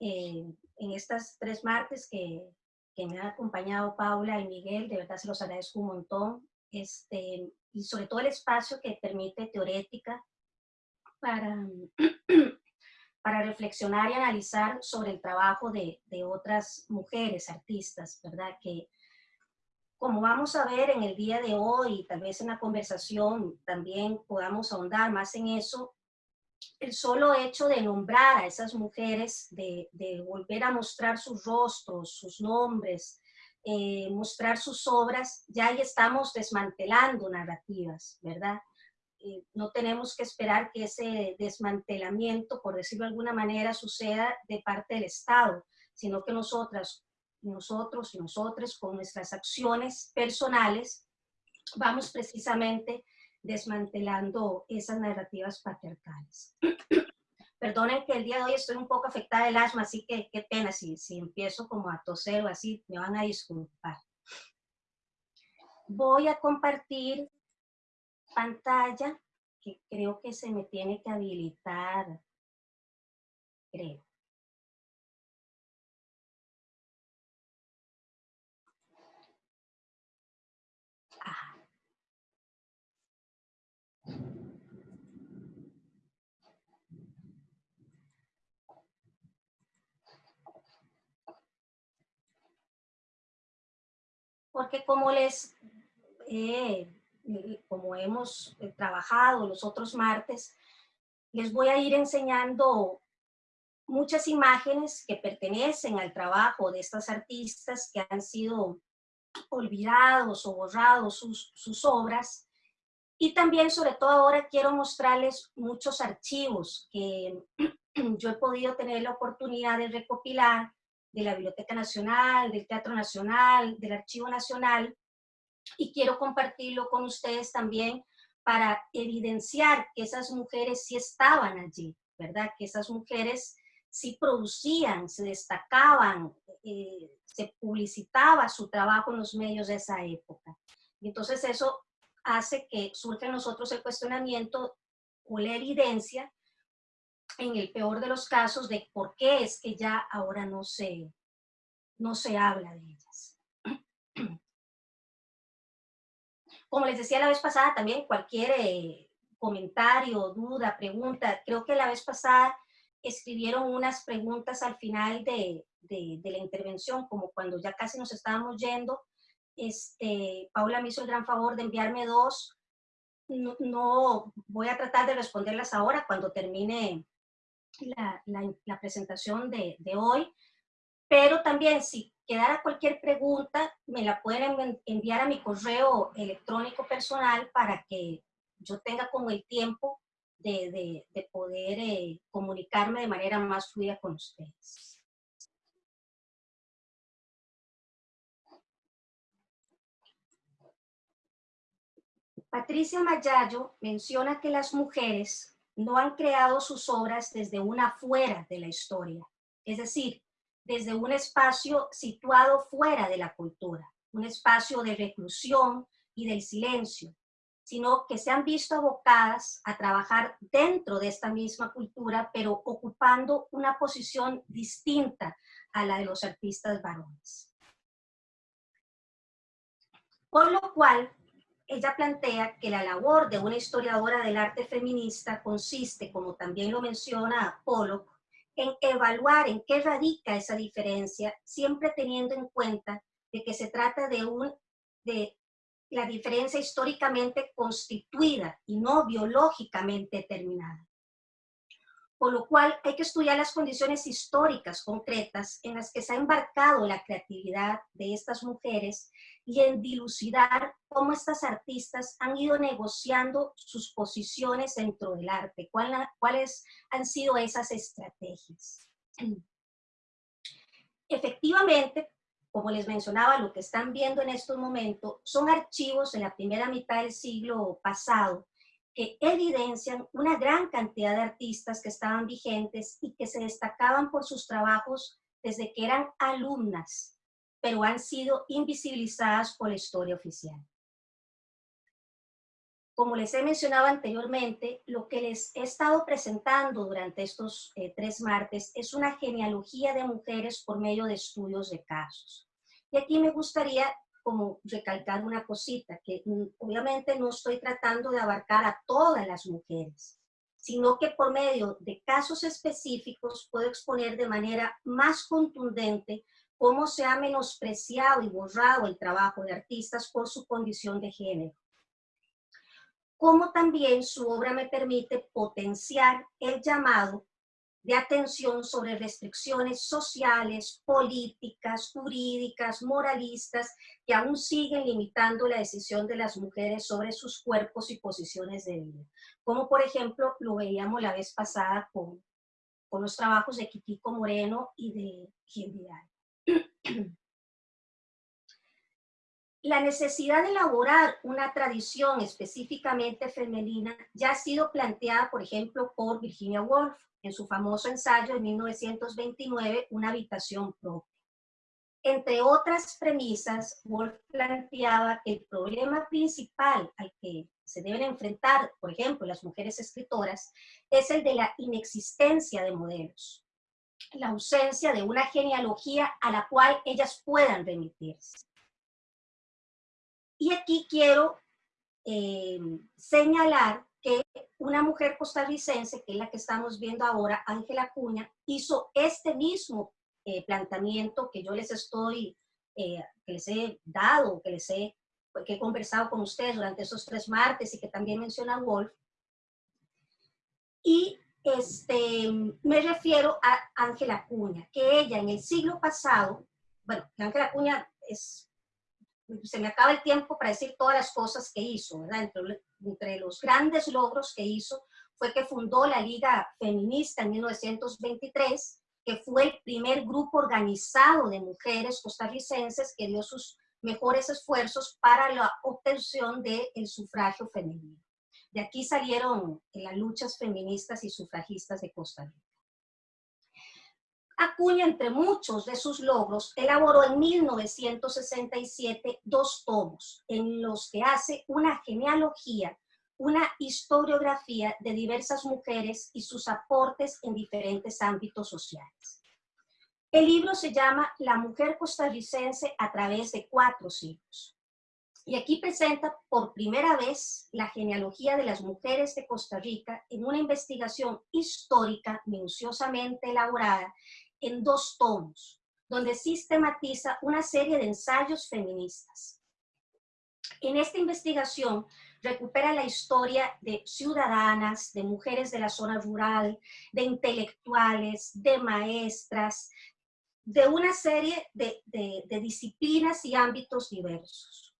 eh, en estas tres martes que, que, me han acompañado Paula y Miguel, de verdad se los agradezco un montón, este, y sobre todo el espacio que permite Teorética para, para reflexionar y analizar sobre el trabajo de, de otras mujeres artistas, ¿verdad? Que, como vamos a ver en el día de hoy, tal vez en la conversación también podamos ahondar más en eso, el solo hecho de nombrar a esas mujeres, de, volver a mostrar sus rostros, sus nombres, eh, mostrar sus obras, ya ahí estamos desmantelando narrativas, ¿verdad? No tenemos que esperar que ese desmantelamiento, por decirlo de alguna manera, suceda de parte del Estado, sino que nosotras, nosotros y nosotros con nuestras acciones personales vamos precisamente desmantelando esas narrativas patriarcales. Perdonen que el día de hoy estoy un poco afectada del asma, así que qué pena si, si empiezo como a toser o así, me van a disculpar. Voy a compartir pantalla, que creo que se me tiene que habilitar, creo. Porque como les, eh, como hemos eh, trabajado los otros martes, les voy a ir enseñando muchas imágenes que pertenecen al trabajo de estas artistas que han sido olvidados o borrados sus, sus obras. Y también, sobre todo ahora, quiero mostrarles muchos archivos que yo he podido tener la oportunidad de recopilar de la Biblioteca Nacional, del Teatro Nacional, del Archivo Nacional, y quiero compartirlo con ustedes también para evidenciar que esas mujeres sí estaban allí, ¿verdad? Que esas mujeres sí producían, se destacaban, eh, se publicitaba su trabajo en los medios de esa época. Y entonces eso hace que surja en nosotros el cuestionamiento o la evidencia en el peor de los casos, de por qué es que ya ahora no se, no se habla de ellas. Como les decía la vez pasada, también cualquier eh, comentario, duda, pregunta, creo que la vez pasada escribieron unas preguntas al final de, de, la intervención, como cuando ya casi nos estábamos yendo, este, Paula me hizo el gran favor de enviarme dos, no, no, voy a tratar de responderlas ahora cuando termine la, presentación de, hoy, pero también si quedara cualquier pregunta, me la pueden enviar a mi correo electrónico personal para que yo tenga como el tiempo de, de, poder eh, comunicarme de manera más fluida con ustedes. Patricia Mayayo menciona que las mujeres no han creado sus obras desde una fuera de la historia, es decir, desde un espacio situado fuera de la cultura, un espacio de reclusión y del silencio, sino que se han visto abocadas a trabajar dentro de esta misma cultura, pero ocupando una posición distinta a la de los artistas varones. Por lo cual, ella plantea que la labor de una historiadora del arte feminista consiste, como también lo menciona Pollock, en evaluar en qué radica esa diferencia, siempre teniendo en cuenta de que se trata de, un, de la diferencia históricamente constituida y no biológicamente determinada. Por lo cual hay que estudiar las condiciones históricas concretas en las que se ha embarcado la creatividad de estas mujeres y en dilucidar cómo estas artistas han ido negociando sus posiciones dentro del arte, cuáles han sido esas estrategias. Efectivamente, como les mencionaba, lo que están viendo en estos momentos son archivos de la primera mitad del siglo pasado que evidencian una gran cantidad de artistas que estaban vigentes y que se destacaban por sus trabajos desde que eran alumnas pero han sido invisibilizadas por la historia oficial. como les he mencionado anteriormente, lo que les he estado presentando durante estos eh, tres martes es una genealogía de mujeres por medio de estudios de casos. Y aquí me gustaría como recalcar una cosita, que mm, obviamente no estoy tratando de abarcar a todas las mujeres, sino que por medio de casos específicos puedo exponer de manera más contundente cómo se ha menospreciado y borrado el trabajo de artistas por su condición de género. Como también su obra me permite potenciar el llamado de atención sobre restricciones sociales, políticas, jurídicas, moralistas, que aún siguen limitando la decisión de las mujeres sobre sus cuerpos y posiciones de vida. Como por ejemplo lo veíamos la vez pasada con, con los trabajos de Kikiko Moreno y de Gil Vidal. la necesidad de elaborar una tradición específicamente femenina ya ha sido planteada, por ejemplo, por Virginia Woolf en su famoso ensayo de 1929, Una habitación propia. Entre otras premisas, Woolf planteaba que el problema principal al que se deben enfrentar, por ejemplo, las mujeres escritoras, es el de la inexistencia de modelos, la ausencia de una genealogía a la cual ellas puedan remitirse. Y aquí quiero eh, señalar que una mujer costarricense, que es la que estamos viendo ahora, Ángela Cuña, hizo este mismo eh, planteamiento que yo les estoy, eh, que les he dado, que les he, que he conversado con ustedes durante esos tres martes y que también menciona Wolf. Y este, me refiero a Ángela Cuña, que ella en el siglo pasado, bueno, Ángela Cuña es se me acaba el tiempo para decir todas las cosas que hizo, ¿verdad? Entre, los grandes logros que hizo fue que fundó la Liga Feminista en 1923, que fue el primer grupo organizado de mujeres costarricenses que dio sus mejores esfuerzos para la obtención del sufragio femenino. De aquí salieron las luchas feministas y sufragistas de Costa Rica. Acuña, entre muchos de sus logros, elaboró en 1967 dos tomos en los que hace una genealogía, una historiografía de diversas mujeres y sus aportes en diferentes ámbitos sociales. El libro se llama La mujer costarricense a través de cuatro siglos. Y aquí presenta por primera vez la genealogía de las mujeres de Costa Rica en una investigación histórica minuciosamente elaborada en dos tomos, donde sistematiza una serie de ensayos feministas. En esta investigación recupera la historia de ciudadanas, de mujeres de la zona rural, de intelectuales, de maestras, de una serie de, disciplinas y ámbitos diversos.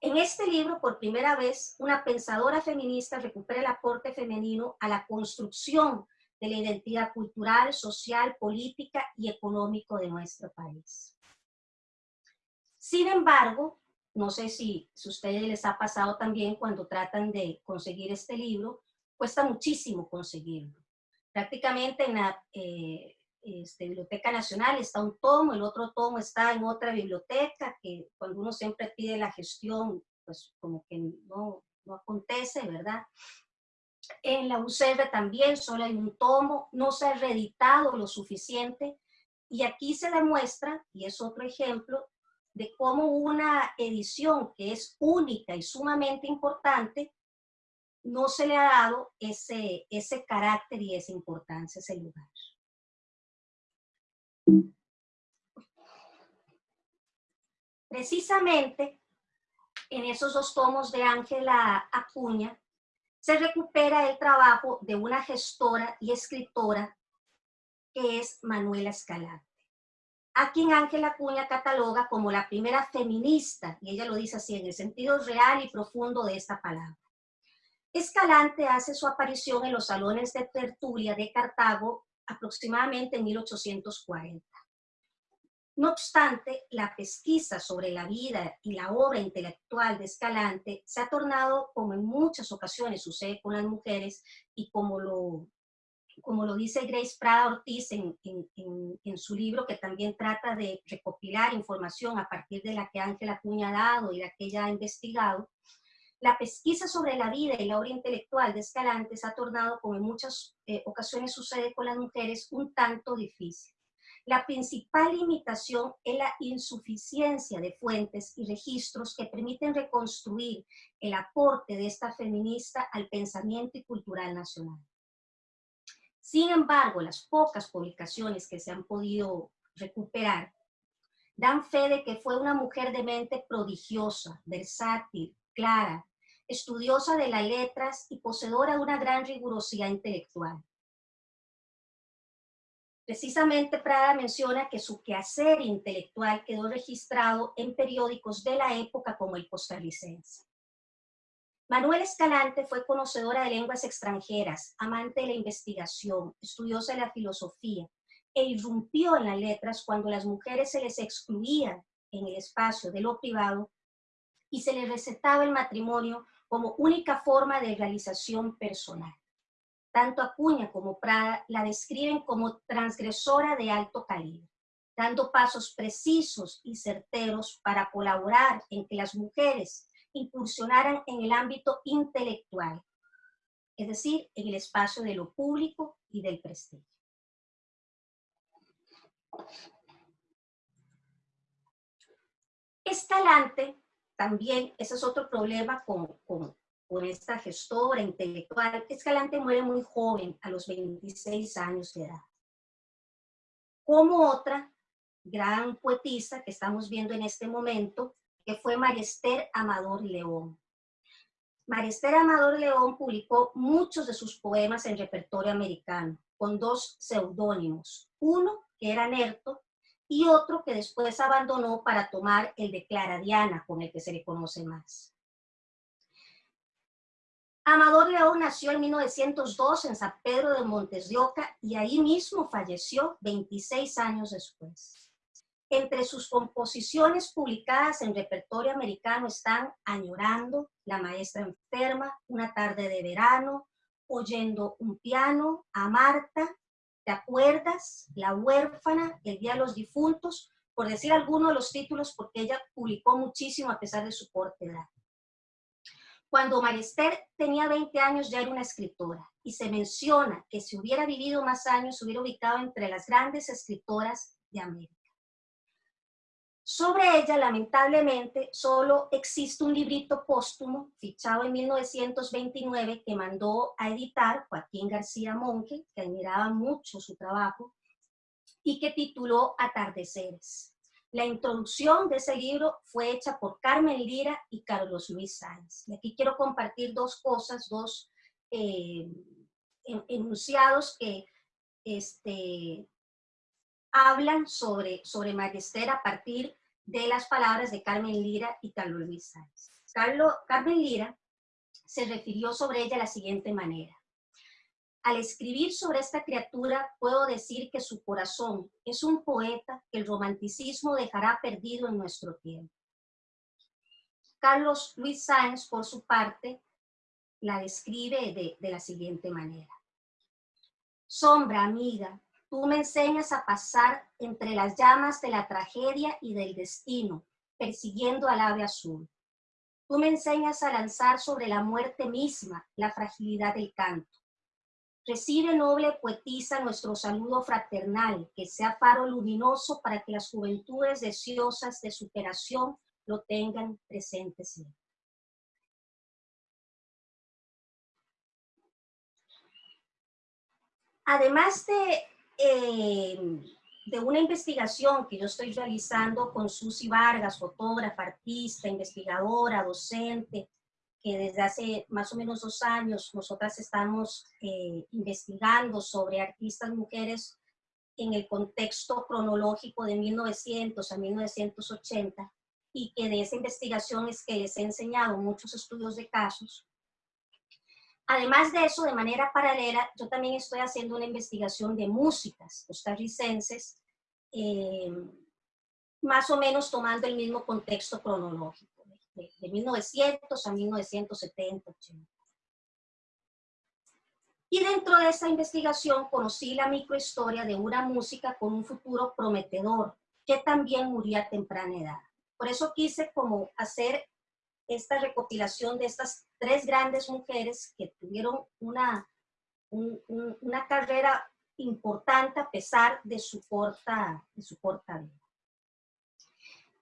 En este libro, por primera vez, una pensadora feminista recupera el aporte femenino a la construcción de la identidad cultural, social, política y económico de nuestro país. Sin embargo, no sé si, a ustedes les ha pasado también cuando tratan de conseguir este libro, cuesta muchísimo conseguirlo. Prácticamente en la eh, este, Biblioteca Nacional está un tomo, el otro tomo está en otra biblioteca, que cuando uno siempre pide la gestión, pues como que no, no acontece, ¿verdad? En la UCR también solo hay un tomo, no se ha reeditado lo suficiente. Y aquí se demuestra, y es otro ejemplo, de cómo una edición que es única y sumamente importante, no se le ha dado ese, ese carácter y esa importancia, ese lugar. Precisamente en esos dos tomos de Ángela Acuña, se recupera el trabajo de una gestora y escritora que es Manuela Escalante, a quien Ángela Cuña cataloga como la primera feminista, y ella lo dice así en el sentido real y profundo de esta palabra. Escalante hace su aparición en los salones de tertulia de Cartago aproximadamente en 1840. No obstante, la pesquisa sobre la vida y la obra intelectual de Escalante se ha tornado, como en muchas ocasiones sucede con las mujeres, y como lo, como lo dice Grace Prada Ortiz en, en, su libro, que también trata de recopilar información a partir de la que Ángela Cuña ha dado y la que ella ha investigado, La pesquisa sobre la vida y la obra intelectual de Escalante se ha tornado, como en muchas eh, ocasiones sucede con las mujeres, un tanto difícil. La principal limitación es la insuficiencia de fuentes y registros que permiten reconstruir el aporte de esta feminista al pensamiento y cultural nacional. Sin embargo, las pocas publicaciones que se han podido recuperar dan fe de que fue una mujer de mente prodigiosa, versátil, clara, estudiosa de las letras y poseedora de una gran rigurosidad intelectual. Precisamente Prada menciona que su quehacer intelectual quedó registrado en periódicos de la época como el costarricense. Manuel Escalante fue conocedora de lenguas extranjeras, amante de la investigación, estudiosa de la filosofía, e irrumpió en las letras cuando las mujeres se les excluían en el espacio de lo privado y se les recetaba el matrimonio como única forma de realización personal. Tanto Acuña como Prada la describen como transgresora de alto calibre, dando pasos precisos y certeros para colaborar en que las mujeres incursionaran en el ámbito intelectual, es decir, en el espacio de lo público y del prestigio. Escalante, también, ese es otro problema con, con, por esta gestora intelectual. Escalante muere muy joven, a los 26 años de edad. Como otra gran poetisa que estamos viendo en este momento, que fue Mariester Amador León. Mariester Amador León publicó muchos de sus poemas en repertorio americano, con dos seudónimos. Uno, que era Nerto, y otro que después abandonó para tomar el de Clara Diana, con el que se le conoce más. Amador León nació en 1902 en San Pedro de Montes de Oca y ahí mismo falleció 26 años después. Entre sus composiciones publicadas en repertorio americano están Añorando, La maestra enferma, Una tarde de verano, Oyendo un piano, A Marta, ¿Te acuerdas? La huérfana, El día de los difuntos, por decir algunos de los títulos porque ella publicó muchísimo a pesar de su corta edad. Cuando Marister tenía 20 años ya era una escritora y se menciona que si hubiera vivido más años se hubiera ubicado entre las grandes escritoras de América. Sobre ella, lamentablemente, solo existe un librito póstumo fichado en 1929 que mandó a editar Joaquín García Monque, que admiraba mucho su trabajo, y que tituló Atardeceres. La introducción de ese libro fue hecha por Carmen Lira y Carlos Luis Sáenz. Y aquí quiero compartir dos cosas, dos eh, enunciados que este, hablan sobre, sobre Magister a partir de las palabras de Carmen Lira y Carlos Luis Sáenz. Carmen Lira se refirió sobre ella de la siguiente manera. Al escribir sobre esta criatura, puedo decir que su corazón es un poeta que el romanticismo dejará perdido en nuestro tiempo. Carlos Luis Sáenz, por su parte, la describe de, de la siguiente manera. Sombra, amiga, tú me enseñas a pasar entre las llamas de la tragedia y del destino, persiguiendo al ave azul. Tú me enseñas a lanzar sobre la muerte misma la fragilidad del canto. Recibe, noble poetisa, nuestro saludo fraternal, que sea faro luminoso para que las juventudes deseosas de superación lo tengan presente. Además de, eh, de una investigación que yo estoy realizando con Susi Vargas, fotógrafa, artista, investigadora, docente, que desde hace más o menos dos años nosotras estamos eh, investigando sobre artistas mujeres en el contexto cronológico de 1900 a 1980 y que de esa investigación es que les he enseñado muchos estudios de casos. Además de eso, de manera paralela, yo también estoy haciendo una investigación de músicas costarricenses, eh, más o menos tomando el mismo contexto cronológico de, 1900 a 1970, 80. Y dentro de esa investigación conocí la microhistoria de una música con un futuro prometedor, que también murió a temprana edad. Por eso quise como hacer esta recopilación de estas tres grandes mujeres que tuvieron una, una carrera importante a pesar de su, corta, de su corta vida.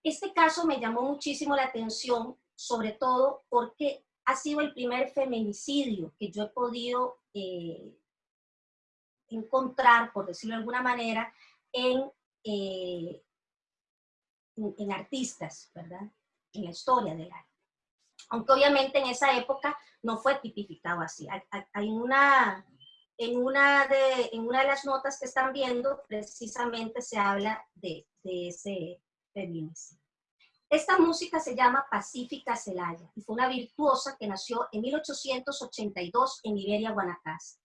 Este caso me llamó muchísimo la atención, sobre todo porque ha sido el primer feminicidio que yo he podido eh, encontrar, por decirlo de alguna manera, en, eh, en, artistas, ¿verdad? En la historia del arte. Aunque obviamente en esa época no fue tipificado así. Hay, una, en, una de, en una de las notas que están viendo, precisamente se habla de ese feminicidio. Esta música se llama Pacífica Celaya y fue una virtuosa que nació en 1882 en Iberia, Guanacaste.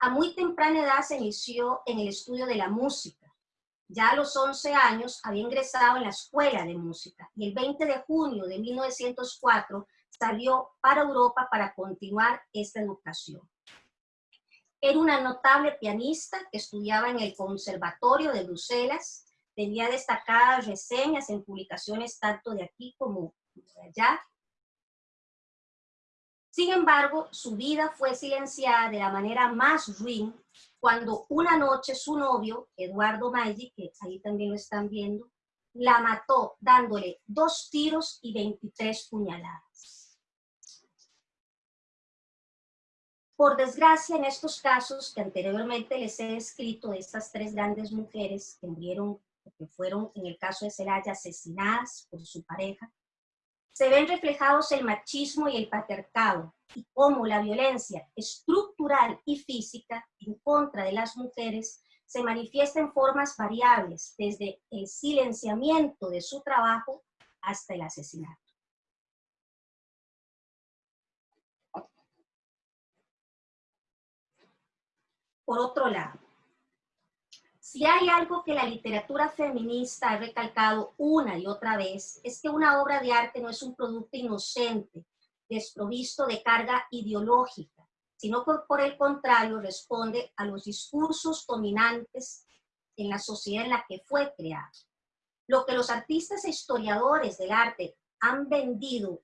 A muy temprana edad se inició en el estudio de la música. Ya a los 11 años había ingresado en la escuela de música y el 20 de junio de 1904 salió para Europa para continuar esta educación. Era una notable pianista que estudiaba en el Conservatorio de Bruselas tenía destacadas reseñas en publicaciones tanto de aquí como de allá. Sin embargo, su vida fue silenciada de la manera más ruin cuando una noche su novio, Eduardo Maggi, que ahí también lo están viendo, la mató dándole dos tiros y 23 puñaladas. Por desgracia, en estos casos que anteriormente les he descrito de estas tres grandes mujeres que murieron que fueron en el caso de Celaya asesinadas por su pareja, se ven reflejados el machismo y el patriarcado y cómo la violencia estructural y física en contra de las mujeres se manifiesta en formas variables, desde el silenciamiento de su trabajo hasta el asesinato. Por otro lado, si hay algo que la literatura feminista ha recalcado una y otra vez, es que una obra de arte no es un producto inocente, desprovisto de carga ideológica, sino que por el contrario responde a los discursos dominantes en la sociedad en la que fue creado. Lo que los artistas e historiadores del arte han vendido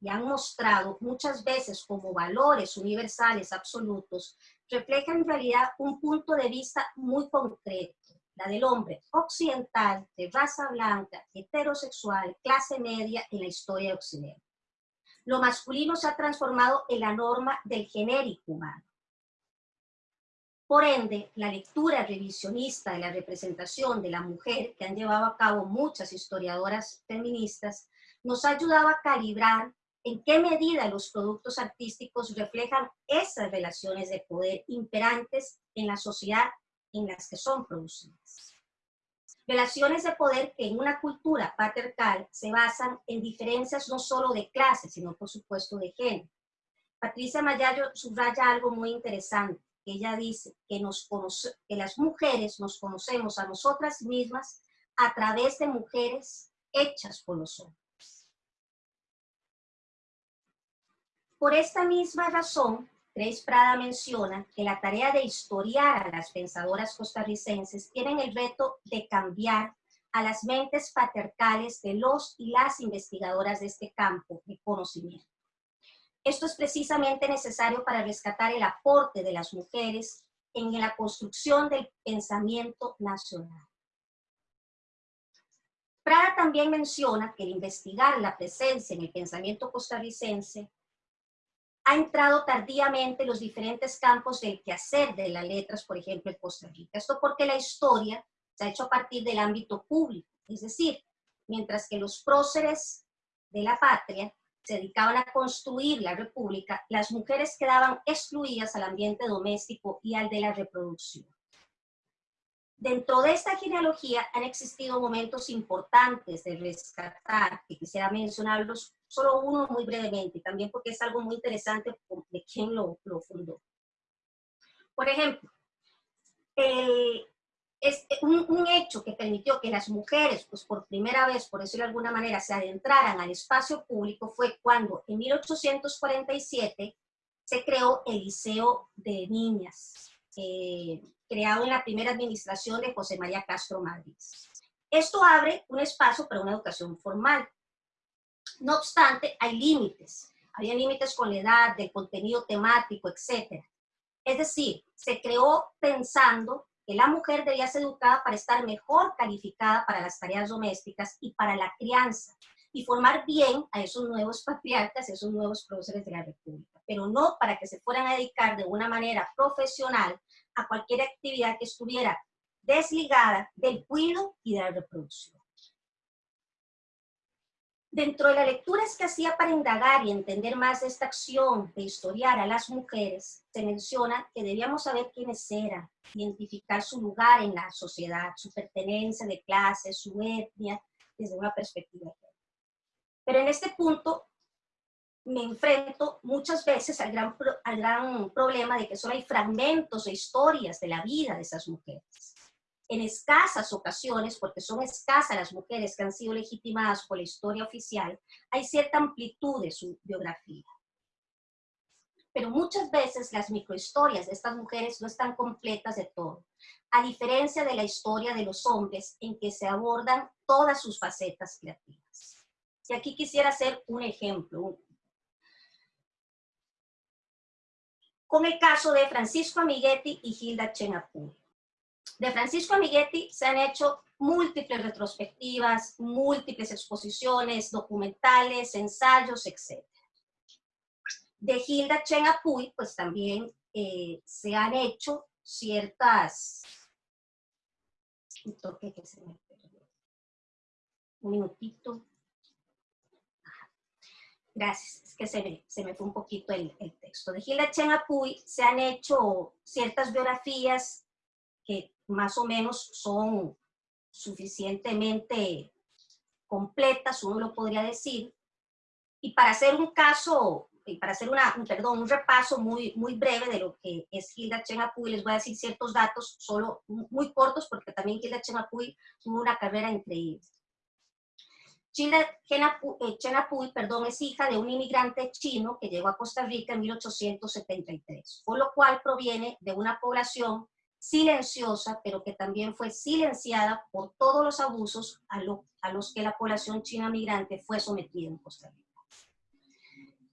y han mostrado muchas veces como valores universales absolutos, refleja en realidad un punto de vista muy concreto, la del hombre occidental, de raza blanca, heterosexual, clase media en la historia de Occidente. Lo masculino se ha transformado en la norma del genérico humano. Por ende, la lectura revisionista de la representación de la mujer que han llevado a cabo muchas historiadoras feministas nos ha ayudado a calibrar en qué medida los productos artísticos reflejan esas relaciones de poder imperantes en la sociedad en las que son producidas. Relaciones de poder que en una cultura patriarcal se basan en diferencias no solo de clase, sino por supuesto de género. Patricia Mayayo subraya algo muy interesante. Ella dice que, nos que las mujeres nos conocemos a nosotras mismas a través de mujeres hechas por los hombres. Por esta misma razón, Grace Prada menciona que la tarea de historiar a las pensadoras costarricenses tiene el reto de cambiar a las mentes patriarcales de los y las investigadoras de este campo de conocimiento. Esto es precisamente necesario para rescatar el aporte de las mujeres en la construcción del pensamiento nacional. Prada también menciona que el investigar la presencia en el pensamiento costarricense ha entrado tardíamente en los diferentes campos del quehacer de las letras, por ejemplo, en Costa Rica. Esto porque la historia se ha hecho a partir del ámbito público, es decir, mientras que los próceres de la patria se dedicaban a construir la república, las mujeres quedaban excluidas al ambiente doméstico y al de la reproducción. Dentro de esta genealogía han existido momentos importantes de rescatar, que quisiera mencionarlos solo uno muy brevemente, también porque es algo muy interesante de quién lo, lo fundó. Por ejemplo, es un, un, hecho que permitió que las mujeres, pues por primera vez, por decirlo de alguna manera, se adentraran al espacio público fue cuando en 1847 se creó el Liceo de Niñas, eh, creado en la primera administración de José María Castro Madrid. Esto abre un espacio para una educación formal, No obstante, hay límites. Había límites con la edad, del contenido temático, etc. Es decir, se creó pensando que la mujer debía ser educada para estar mejor calificada para las tareas domésticas y para la crianza, y formar bien a esos nuevos patriarcas, esos nuevos próceres de la República, pero no para que se fueran a dedicar de una manera profesional a cualquier actividad que estuviera desligada del cuido y de la reproducción. Dentro de las lecturas que hacía para indagar y entender más esta acción de historiar a las mujeres, se menciona que debíamos saber quiénes eran, identificar su lugar en la sociedad, su pertenencia de clase, su etnia, desde una perspectiva Pero en este punto me enfrento muchas veces al gran, al gran problema de que solo hay fragmentos de historias de la vida de esas mujeres en escasas ocasiones, porque son escasas las mujeres que han sido legitimadas por la historia oficial, hay cierta amplitud de su biografía. Pero muchas veces las microhistorias de estas mujeres no están completas de todo, a diferencia de la historia de los hombres en que se abordan todas sus facetas creativas. Y aquí quisiera hacer un ejemplo. Con el caso de Francisco Amiguetti y Hilda Chenapuy de Francisco Amiguetti se han hecho múltiples retrospectivas, múltiples exposiciones, documentales, ensayos, etc. De Hilda Chen Apuy, pues también eh, se han hecho ciertas... Un minutito. Gracias, es que se me, se me fue un poquito el, el texto. De Hilda Chen Apuy se han hecho ciertas biografías que más o menos son suficientemente completas, uno lo podría decir. Y para hacer un caso, y para hacer una, un, perdón, un repaso muy, muy breve de lo que es Hilda Chen Apuy, les voy a decir ciertos datos, solo muy cortos, porque también Hilda Chen Apuy tuvo una carrera increíble. Hilda Chen Apuy, perdón, es hija de un inmigrante chino que llegó a Costa Rica en 1873, por lo cual proviene de una población silenciosa, pero que también fue silenciada por todos los abusos a, a los que la población china migrante fue sometida en Costa Rica.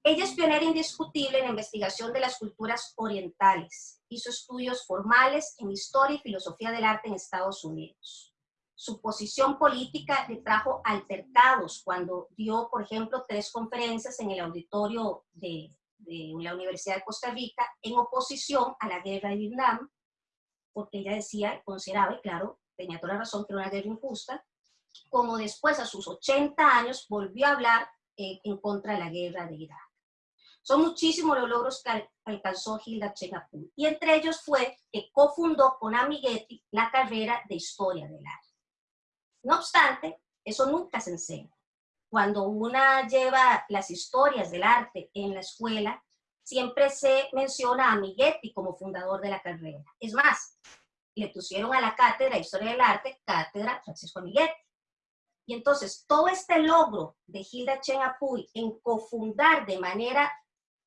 Ella es pionera indiscutible en la investigación de las culturas orientales. Hizo estudios formales en historia y filosofía del arte en Estados Unidos. Su posición política le trajo altercados cuando dio, por ejemplo, tres conferencias en el auditorio de, de la Universidad de Costa Rica en oposición a la guerra de Vietnam porque ella decía, consideraba, y claro, tenía toda la razón, que era una guerra injusta, como después a sus 80 años volvió a hablar eh, en contra de la guerra de Irak. Son muchísimos los logros que alcanzó Hilda Chegapur, y entre ellos fue que cofundó con Amiguetti la carrera de Historia del Arte. No obstante, eso nunca se enseña. Cuando una lleva las historias del arte en la escuela, siempre se menciona a Miguetti como fundador de la carrera. Es más, le pusieron a la cátedra Historia del Arte, cátedra Francisco Miguetti. Y entonces, todo este logro de Hilda Chen Apuy en cofundar de manera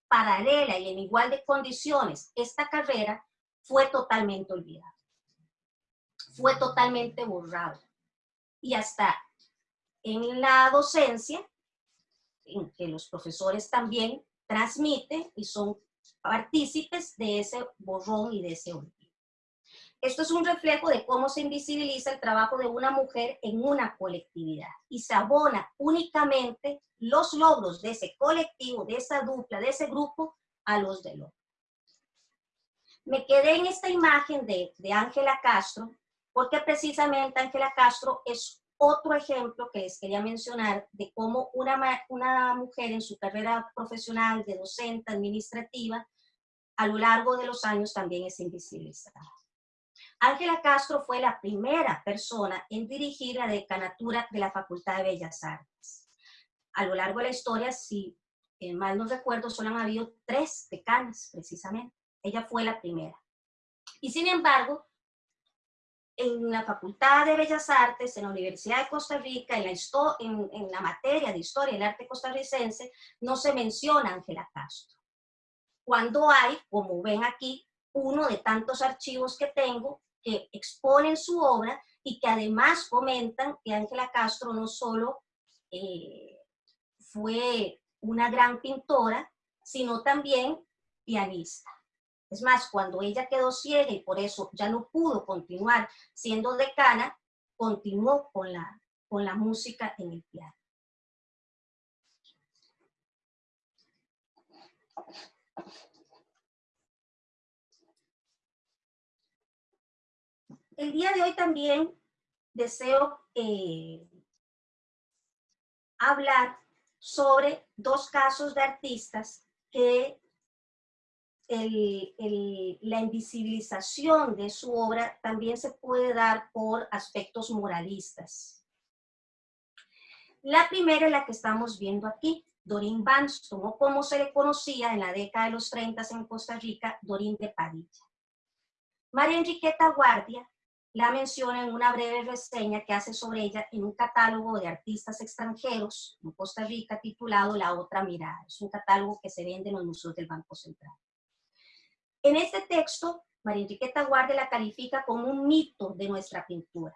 paralela y en igual de condiciones esta carrera, fue totalmente olvidado. Fue totalmente borrado. Y hasta en la docencia, en que los profesores también transmiten y son partícipes de ese borrón y de ese olvido. Esto es un reflejo de cómo se invisibiliza el trabajo de una mujer en una colectividad y se abona únicamente los logros de ese colectivo, de esa dupla, de ese grupo, a los del otro. Me quedé en esta imagen de Ángela Castro, porque precisamente Ángela Castro es otro ejemplo que les quería mencionar de cómo una, una mujer en su carrera profesional de docente administrativa a lo largo de los años también es invisibilizada. Ángela Castro fue la primera persona en dirigir la decanatura de la Facultad de Bellas Artes. A lo largo de la historia, si mal no recuerdo, solo han habido tres decanas, precisamente. Ella fue la primera. Y sin embargo, en la Facultad de Bellas Artes, en la Universidad de Costa Rica, en la, en, en la materia de Historia del Arte Costarricense, no se menciona Ángela Castro. Cuando hay, como ven aquí, uno de tantos archivos que tengo que exponen su obra y que además comentan que Ángela Castro no solo eh, fue una gran pintora, sino también pianista. Es más, cuando ella quedó ciega y por eso ya no pudo continuar siendo decana, continuó con la, con la música en el piano. El día de hoy también deseo eh, hablar sobre dos casos de artistas que la invisibilización de su obra también se puede dar por aspectos moralistas. La primera es la que estamos viendo aquí, Dorín Banston, o como se le conocía en la década de los 30 en Costa Rica, Dorín de Padilla. María Enriqueta Guardia la menciona en una breve reseña que hace sobre ella en un catálogo de artistas extranjeros en Costa Rica titulado La Otra Mirada. Es un catálogo que se vende en los museos del Banco Central. En este texto, María Enriqueta Guardia la califica como un mito de nuestra pintura,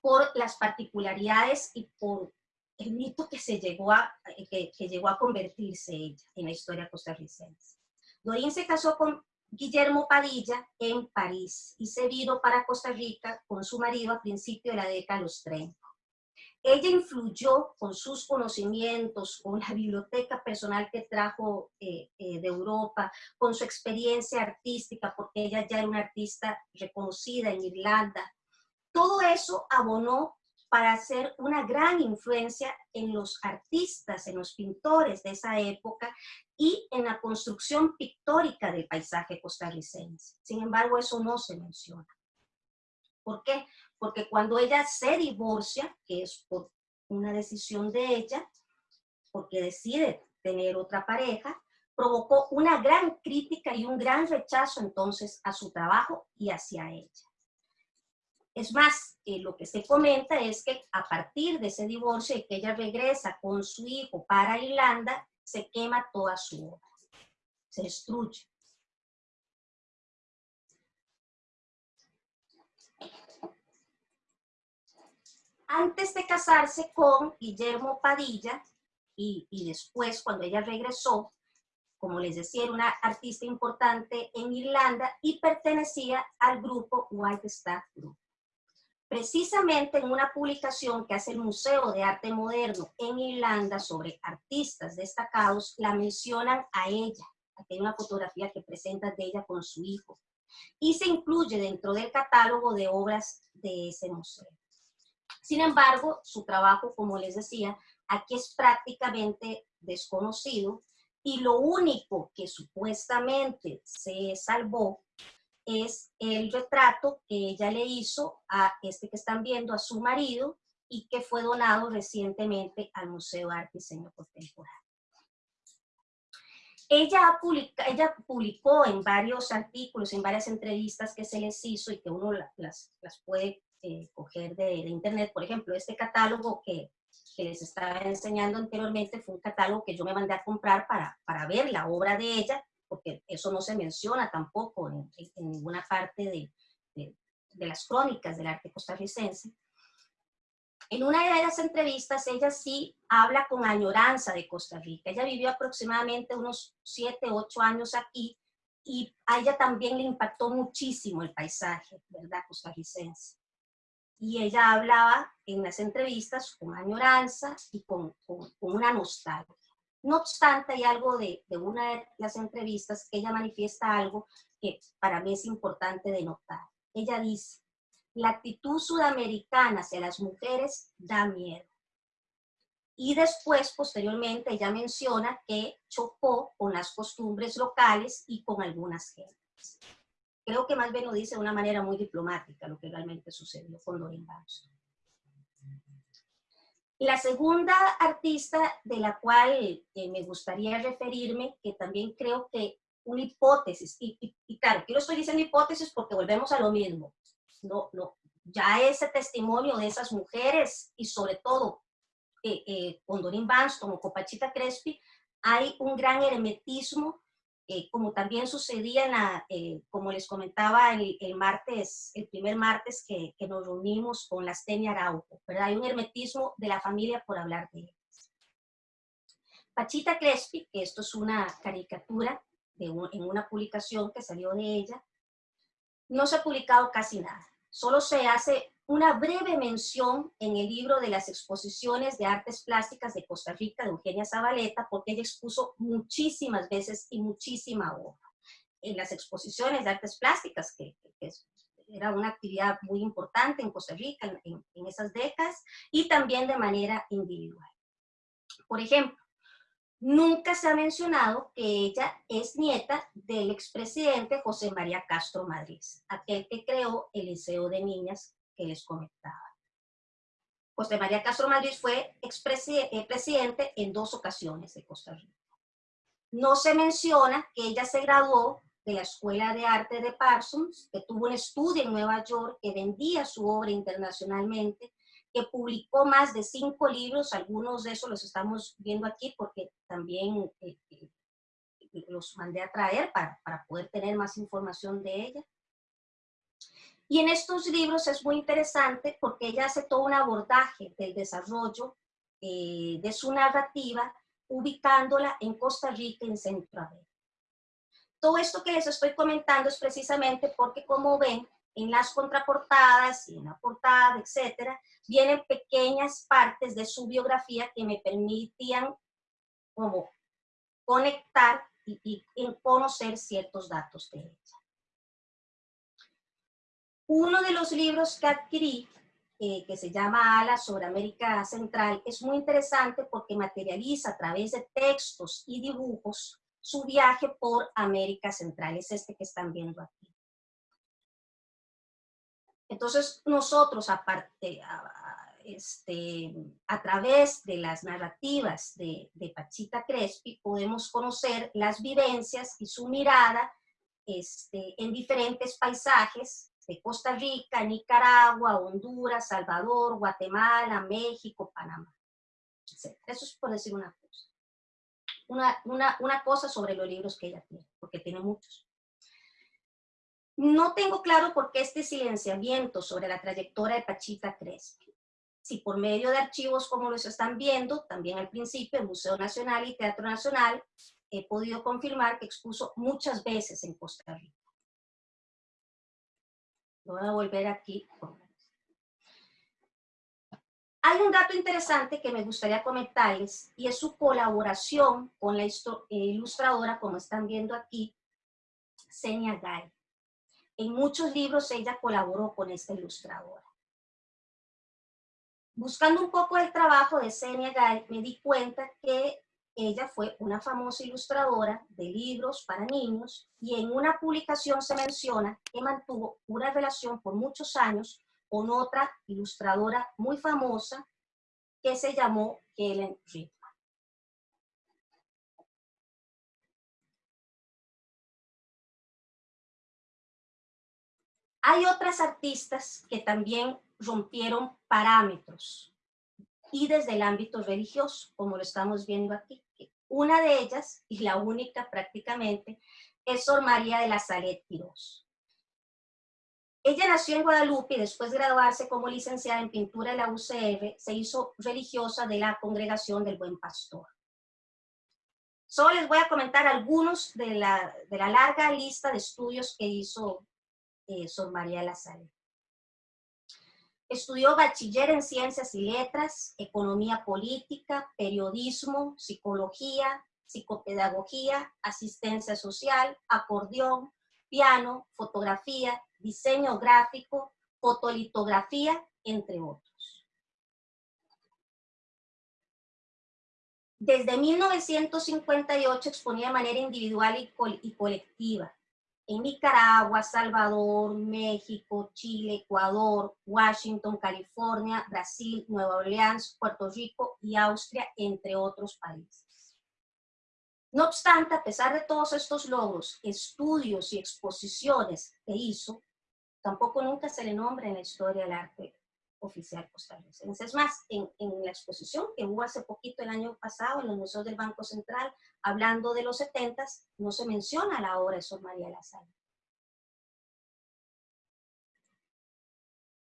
por las particularidades y por el mito que, se llegó a, que, llegó a convertirse ella en la historia costarricense. Dorín se casó con Guillermo Padilla en París y se vino para Costa Rica con su marido a principios de la década de los 30. Ella influyó con sus conocimientos, con la biblioteca personal que trajo eh, eh, de Europa, con su experiencia artística, porque ella ya era una artista reconocida en Irlanda. Todo eso abonó para hacer una gran influencia en los artistas, en los pintores de esa época y en la construcción pictórica del paisaje costarricense. Sin embargo, eso no se menciona. ¿Por qué? Porque cuando ella se divorcia, que es por una decisión de ella, porque decide tener otra pareja, provocó una gran crítica y un gran rechazo entonces a su trabajo y hacia ella. Es más, eh, lo que se comenta es que a partir de ese divorcio y que ella regresa con su hijo para Irlanda, se quema toda su obra, se destruye. Antes de casarse con Guillermo Padilla, y, después cuando ella regresó, como les decía, era una artista importante en Irlanda y pertenecía al grupo White Star Group. Precisamente en una publicación que hace el Museo de Arte Moderno en Irlanda sobre artistas destacados, la mencionan a ella. Aquí hay una fotografía que presenta de ella con su hijo. Y se incluye dentro del catálogo de obras de ese museo. Sin embargo, su trabajo, como les decía, aquí es prácticamente desconocido y lo único que supuestamente se salvó es el retrato que ella le hizo a este que están viendo, a su marido, y que fue donado recientemente al Museo de Arte y Diseño Contemporáneo. Ella, ella publicó en varios artículos, en varias entrevistas que se les hizo y que uno las, las puede eh, coger de, internet. Por ejemplo, este catálogo que, que, les estaba enseñando anteriormente fue un catálogo que yo me mandé a comprar para, para ver la obra de ella porque eso no se menciona tampoco en, ninguna parte de, de, las crónicas del arte costarricense. En una de las entrevistas, ella sí habla con añoranza de Costa Rica. Ella vivió aproximadamente unos 7, 8 años aquí y a ella también le impactó muchísimo el paisaje, ¿verdad?, costarricense. Y ella hablaba en las entrevistas con añoranza y con, con, con una nostalgia. No obstante, hay algo de, una de las entrevistas que ella manifiesta algo que para mí es importante de notar. Ella dice, la actitud sudamericana hacia las mujeres da miedo. Y después, posteriormente, ella menciona que chocó con las costumbres locales y con algunas gentes. Creo que más bien lo dice de una manera muy diplomática lo que realmente sucedió con Doreen Barston. La segunda artista de la cual eh, me gustaría referirme, que también creo que una hipótesis, y, claro, aquí lo estoy diciendo hipótesis porque volvemos a lo mismo, no, no, ya ese testimonio de esas mujeres y sobre todo eh, eh, con Doreen Banston o con Pachita Crespi, hay un gran hermetismo eh, como también sucedía, en la, eh, como les comentaba el, martes, el primer martes que, que nos reunimos con las Tenia Araujo, ¿verdad? Hay un hermetismo de la familia por hablar de ellas. Pachita Crespi, que esto es una caricatura de en una publicación que salió de ella, no se ha publicado casi nada. Solo se hace una breve mención en el libro de las exposiciones de artes plásticas de Costa Rica de Eugenia Zabaleta, porque ella expuso muchísimas veces y muchísima obra. En las exposiciones de artes plásticas, que, era una actividad muy importante en Costa Rica en, en esas décadas, y también de manera individual. Por ejemplo, nunca se ha mencionado que ella es nieta del expresidente José María Castro Madrid, aquel que creó el Liceo de Niñas que les comentaba. José María Castro Madrid fue eh, en dos ocasiones de Costa Rica. No se menciona que ella se graduó de la Escuela de Arte de Parsons, que tuvo un estudio en Nueva York, que vendía su obra internacionalmente, que publicó más de cinco libros, algunos de esos los estamos viendo aquí porque también eh, eh, los mandé a traer para, para, poder tener más información de ella. Y en estos libros es muy interesante porque ella hace todo un abordaje del desarrollo eh, de su narrativa, ubicándola en Costa Rica y en Centroamérica. Todo esto que les estoy comentando es precisamente porque, como ven, en las contraportadas y en la portada, etcétera, vienen pequeñas partes de su biografía que me permitían como conectar y, conocer ciertos datos de ella. Uno de los libros que adquirí, eh, que se llama Ala sobre América Central, es muy interesante porque materializa a través de textos y dibujos su viaje por América Central. Es este que están viendo aquí. Entonces, nosotros, a, este, a través de las narrativas de, Pachita Crespi, podemos conocer las vivencias y su mirada este, en diferentes paisajes de Costa Rica, Nicaragua, Honduras, Salvador, Guatemala, México, Panamá. Eso es por decir una cosa. Una, una, una cosa sobre los libros que ella tiene, porque tiene muchos. No tengo claro por qué este silenciamiento sobre la trayectoria de Pachita Crespi. Si por medio de archivos como los están viendo, también al principio el Museo Nacional y Teatro Nacional, he podido confirmar que expuso muchas veces en Costa Rica. Voy a volver aquí. Hay un dato interesante que me gustaría comentarles y es su colaboración con la ilustradora, como están viendo aquí, Senia Gay. En muchos libros ella colaboró con esta ilustradora. Buscando un poco el trabajo de Senia Gay, me di cuenta que ella fue una famosa ilustradora de libros para niños y en una publicación se menciona que mantuvo una relación por muchos años con otra ilustradora muy famosa que se llamó Helen Rick. Hay otras artistas que también rompieron parámetros y desde el ámbito religioso, como lo estamos viendo aquí. Una de ellas, y la única prácticamente, es Sor María de la Salet Tirós. Ella nació en Guadalupe y después de graduarse como licenciada en pintura en la UCR, se hizo religiosa de la Congregación del Buen Pastor. Solo les voy a comentar algunos de la, de la larga lista de estudios que hizo eh, Sor María La Salle. Estudió bachiller en Ciencias y Letras, Economía Política, Periodismo, Psicología, Psicopedagogía, Asistencia Social, Acordeón, Piano, Fotografía, Diseño Gráfico, Fotolitografía, entre otros. Desde 1958 exponía de manera individual y colectiva en Nicaragua, Salvador, México, Chile, Ecuador, Washington, California, Brasil, Nueva Orleans, Puerto Rico y Austria, entre otros países. No obstante, a pesar de todos estos logros, estudios y exposiciones que hizo, tampoco nunca se le nombra en la historia del arte oficial costarricense. Es más, en, la exposición que hubo hace poquito el año pasado en los museos del Banco Central, hablando de los 70, no se menciona la obra de Sor María La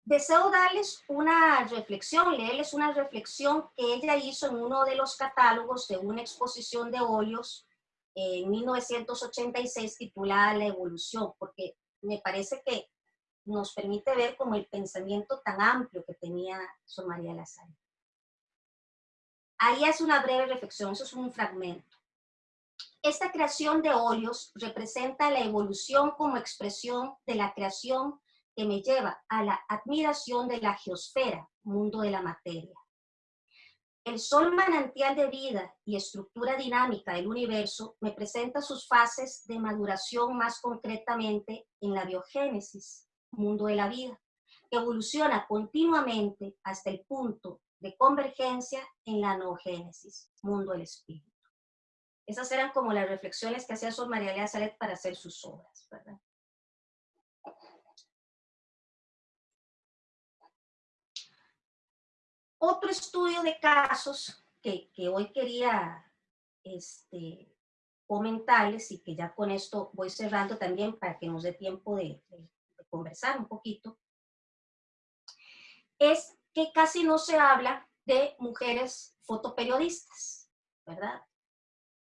Deseo darles una reflexión, leerles una reflexión que ella hizo en uno de los catálogos de una exposición de óleos en 1986 titulada La evolución, porque me parece que nos permite ver como el pensamiento tan amplio que tenía Sor María Lazar. Ahí hace una breve reflexión, eso es un fragmento. Esta creación de óleos representa la evolución como expresión de la creación que me lleva a la admiración de la geosfera, mundo de la materia. El sol manantial de vida y estructura dinámica del universo me presenta sus fases de maduración más concretamente en la biogénesis, mundo de la vida, que evoluciona continuamente hasta el punto de convergencia en la noogénesis, mundo del espíritu. Esas eran como las reflexiones que hacía Sor María Lea Salet para hacer sus obras, ¿verdad? Otro estudio de casos que, hoy quería este, comentarles y que ya con esto voy cerrando también para que nos dé tiempo de conversar un poquito, es que casi no se habla de mujeres fotoperiodistas, ¿verdad?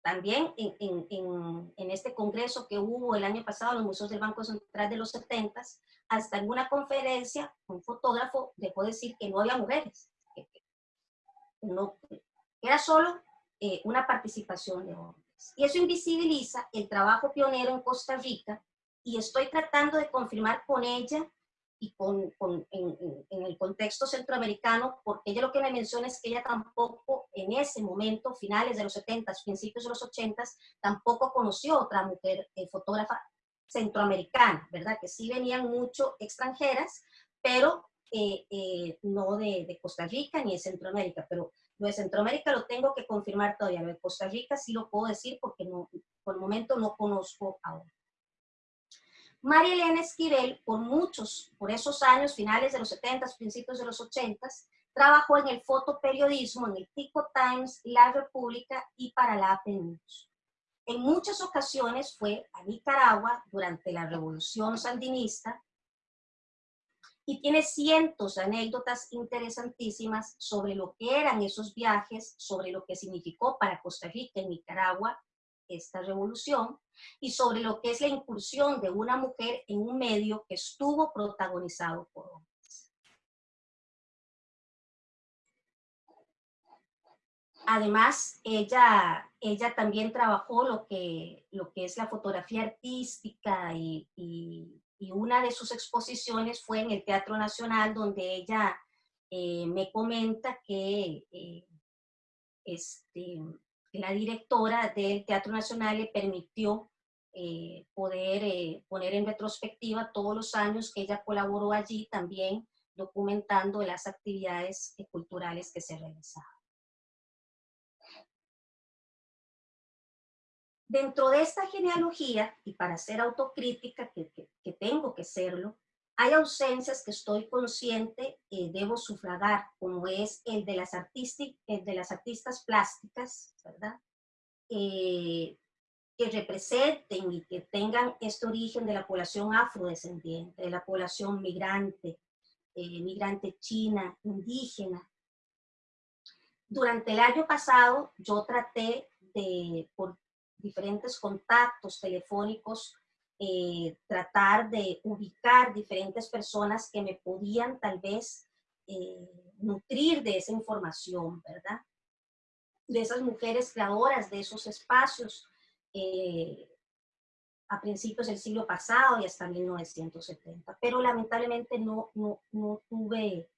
También en, este congreso que hubo el año pasado en los museos del Banco Central de los 70, hasta en una conferencia, un fotógrafo dejó decir que no había mujeres, no, era solo eh, una participación de hombres. Y eso invisibiliza el trabajo pionero en Costa Rica y estoy tratando de confirmar con ella y con, con en, en, el contexto centroamericano, porque ella lo que me menciona es que ella tampoco en ese momento, finales de los 70, principios de los 80, tampoco conoció otra mujer eh, fotógrafa centroamericana, ¿verdad? Que sí venían mucho extranjeras, pero eh, eh, no de, de, Costa Rica ni de Centroamérica, pero lo de Centroamérica lo tengo que confirmar todavía, lo de Costa Rica sí lo puedo decir porque no, por el momento no conozco ahora. María Elena Esquivel, por muchos, por esos años, finales de los 70, principios de los 80, trabajó en el fotoperiodismo, en el Tico Times, La República y para la AP. En muchas ocasiones fue a Nicaragua durante la Revolución Sandinista y tiene cientos de anécdotas interesantísimas sobre lo que eran esos viajes, sobre lo que significó para Costa Rica y Nicaragua esta revolución y sobre lo que es la incursión de una mujer en un medio que estuvo protagonizado por hombres. Además, ella, ella también trabajó lo que, lo que es la fotografía artística y, y, una de sus exposiciones fue en el Teatro Nacional, donde ella eh, me comenta que eh, este, la directora del Teatro Nacional le permitió eh, poder eh, poner en retrospectiva todos los años que ella colaboró allí también documentando las actividades culturales que se realizaban. Dentro de esta genealogía, y para ser autocrítica, que, que tengo que serlo, hay ausencias que estoy consciente eh, debo sufragar, como es el de las, de las artistas plásticas, ¿verdad? Eh, que representen y que tengan este origen de la población afrodescendiente, de la población migrante, eh, migrante china, indígena. Durante el año pasado yo traté de, por diferentes contactos telefónicos, eh, tratar de ubicar diferentes personas que me podían tal vez eh, nutrir de esa información, ¿verdad? De esas mujeres creadoras de esos espacios eh, a principios del siglo pasado y hasta 1970. Pero lamentablemente no, no, no, tuve,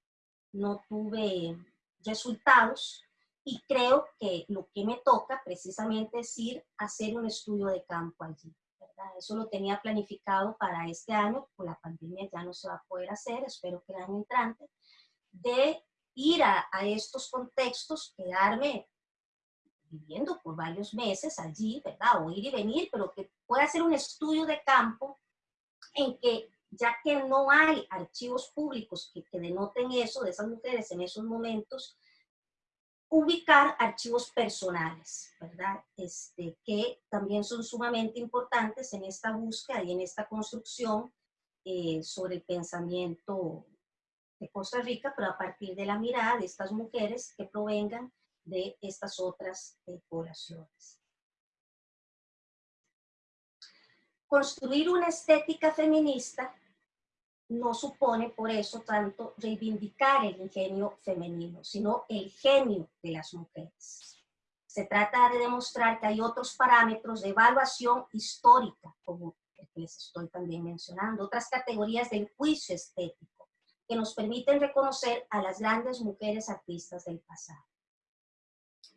no tuve resultados y creo que lo que me toca precisamente es ir a hacer un estudio de campo allí. Eso lo tenía planificado para este año, por la pandemia ya no se va a poder hacer, espero que el año entrante, de ir a, estos contextos, quedarme viviendo por varios meses allí, ¿verdad? O ir y venir, pero que pueda hacer un estudio de campo en que, ya que no hay archivos públicos que, que denoten eso de esas mujeres en esos momentos, ubicar archivos personales, ¿verdad? Este, que también son sumamente importantes en esta búsqueda y en esta construcción eh, sobre el pensamiento de Costa Rica, pero a partir de la mirada de estas mujeres que provengan de estas otras eh, poblaciones. Construir una estética feminista no supone por eso tanto reivindicar el ingenio femenino, sino el genio de las mujeres. Se trata de demostrar que hay otros parámetros de evaluación histórica, como el que les estoy también mencionando, otras categorías del juicio estético, que nos permiten reconocer a las grandes mujeres artistas del pasado.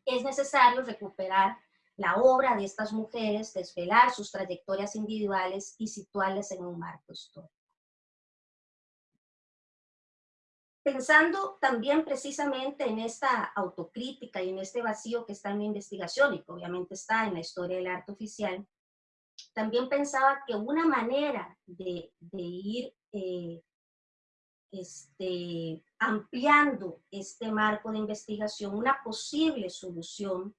Es necesario recuperar la obra de estas mujeres, desvelar sus trayectorias individuales y situarlas en un marco histórico. Pensando también precisamente en esta autocrítica y en este vacío que está en mi investigación y que obviamente está en la historia del arte oficial, también pensaba que una manera de, ir eh, este, ampliando este marco de investigación, una posible solución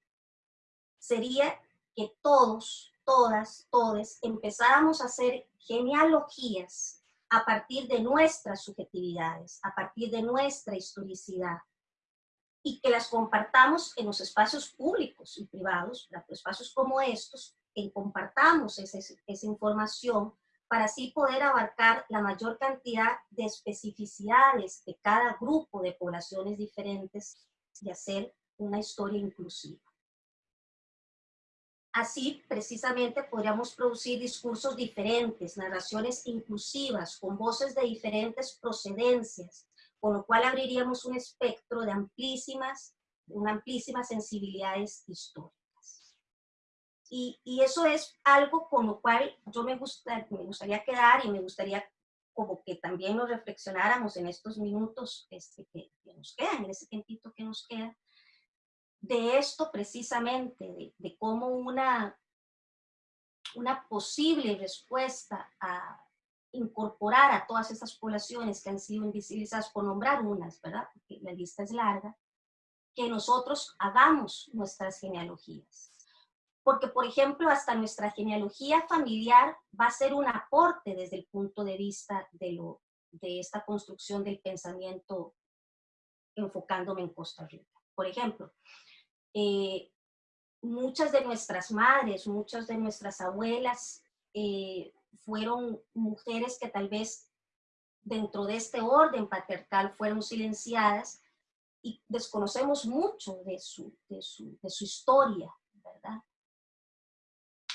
sería que todos, todas, todes empezáramos a hacer genealogías a partir de nuestras subjetividades, a partir de nuestra historicidad, y que las compartamos en los espacios públicos y privados, espacios como estos, que compartamos esa, esa información para así poder abarcar la mayor cantidad de especificidades de cada grupo de poblaciones diferentes y hacer una historia inclusiva. Así, precisamente, podríamos producir discursos diferentes, narraciones inclusivas, con voces de diferentes procedencias, con lo cual abriríamos un espectro de amplísimas, una amplísimas sensibilidades históricas. Y, y, eso es algo con lo cual yo me, gusta, me gustaría quedar y me gustaría como que también nos reflexionáramos en estos minutos este, que, que nos quedan, en ese tiempito que nos queda, de esto precisamente, de, cómo una, una posible respuesta a incorporar a todas esas poblaciones que han sido invisibilizadas, por nombrar unas, ¿verdad? Porque la lista es larga, que nosotros hagamos nuestras genealogías. Porque, por ejemplo, hasta nuestra genealogía familiar va a ser un aporte desde el punto de vista de, lo, de esta construcción del pensamiento enfocándome en Costa Rica. Por ejemplo, eh, muchas de nuestras madres, muchas de nuestras abuelas eh, fueron mujeres que tal vez dentro de este orden patriarcal fueron silenciadas y desconocemos mucho de su, de su, de su historia, ¿verdad?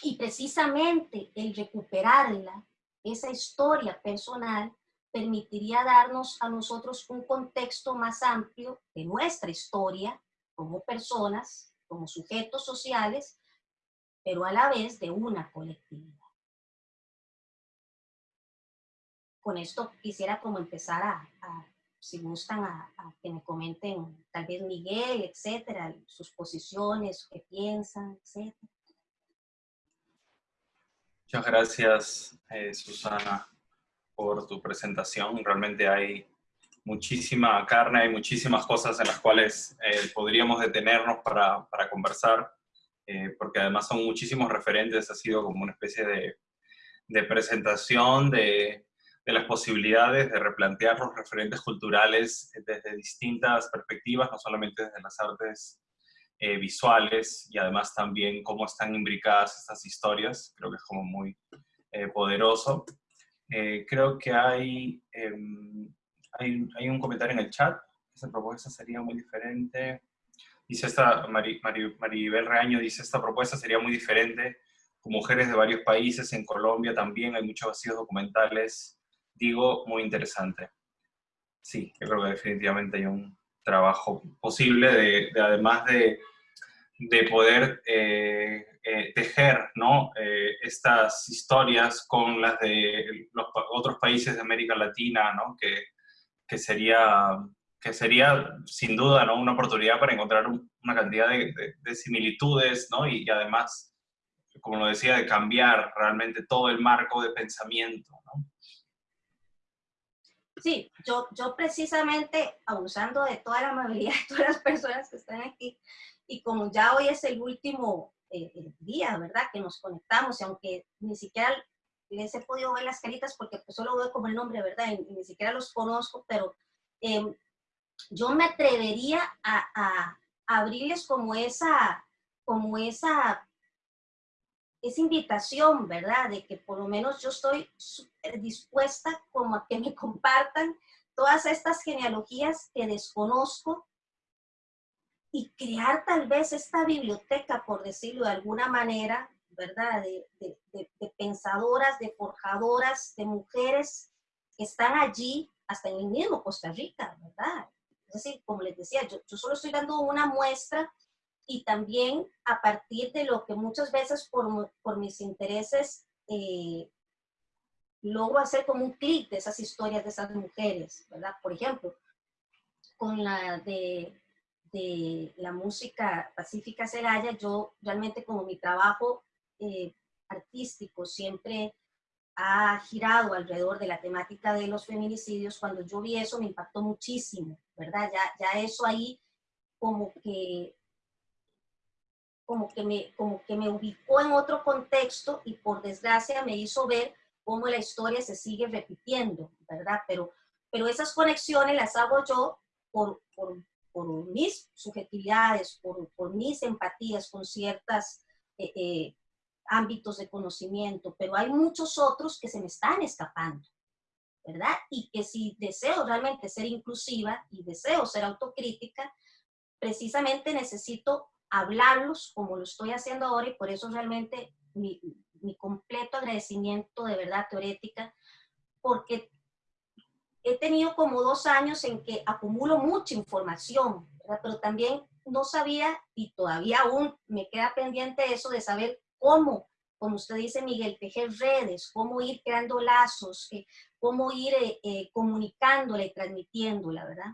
Y precisamente el recuperarla, esa historia personal, permitiría darnos a nosotros un contexto más amplio de nuestra historia como personas, como sujetos sociales, pero a la vez de una colectividad. Con esto quisiera como empezar a, si gustan, a, que me comenten tal vez Miguel, etcétera, sus posiciones, qué piensan, etcétera. Muchas gracias, eh, Susana, por tu presentación. Realmente hay muchísima carne, hay muchísimas cosas en las cuales eh, podríamos detenernos para, para conversar, eh, porque además son muchísimos referentes, ha sido como una especie de, de presentación de, de, las posibilidades de replantear los referentes culturales desde distintas perspectivas, no solamente desde las artes eh, visuales y además también cómo están imbricadas estas historias, creo que es como muy poderoso. creo que hay em, hay, un comentario en el chat, esa propuesta sería muy diferente. Dice esta, Maribel Reaño dice, esta propuesta sería muy diferente con mujeres de varios países, en Colombia también hay muchos vacíos documentales, digo, muy interesante. Sí, yo creo que definitivamente hay un trabajo posible de, además de, de poder eh, eh, tejer ¿no? Eh, estas historias con las de los otros países de América Latina, ¿no? que que sería, que sería sin duda ¿no? una oportunidad para encontrar una cantidad de, similitudes ¿no? y, además, como lo decía, de cambiar realmente todo el marco de pensamiento. ¿no? Sí, yo, yo precisamente, abusando de toda la amabilidad de todas las personas que están aquí, y como ya hoy es el último eh, día, ¿verdad? Que nos conectamos, y aunque ni siquiera les he podido ver las caritas porque pues, solo veo como el nombre, ¿verdad? Y, ni siquiera los conozco, pero em, yo me atrevería a, abrirles como esa, como esa, esa invitación, ¿verdad? De que por lo menos yo estoy dispuesta como a que me compartan todas estas genealogías que desconozco y crear tal vez esta biblioteca, por decirlo de alguna manera, ¿verdad? De, pensadoras, de forjadoras, de mujeres que están allí, hasta en el mismo Costa Rica, ¿verdad? Es decir, como les decía, yo, solo estoy dando una muestra y también a partir de lo que muchas veces por, por mis intereses eh, logro hacer como un clic de esas historias de esas mujeres, ¿verdad? Por ejemplo, con la de, de la música Pacífica Celaya, yo realmente como mi trabajo eh, artístico siempre ha girado alrededor de la temática de los feminicidios, cuando yo vi eso me impactó muchísimo, ¿verdad? Ya, ya eso ahí como que, como, que me, como que me ubicó en otro contexto y por desgracia me hizo ver cómo la historia se sigue repitiendo, ¿verdad? Pero, pero esas conexiones las hago yo por, por, por mis subjetividades, por, mis empatías con ciertas eh, eh, ámbitos de conocimiento, pero hay muchos otros que se me están escapando, ¿verdad? Y que si deseo realmente ser inclusiva y deseo ser autocrítica, precisamente necesito hablarlos como lo estoy haciendo ahora y por eso realmente mi, mi completo agradecimiento de verdad teorética, porque he tenido como dos años en que acumulo mucha información, ¿verdad? pero también no sabía y todavía aún me queda pendiente eso de saber cómo, como usted dice, Miguel, tejer redes, cómo ir creando lazos, eh, cómo ir eh, eh, comunicándola y transmitiéndola, ¿verdad?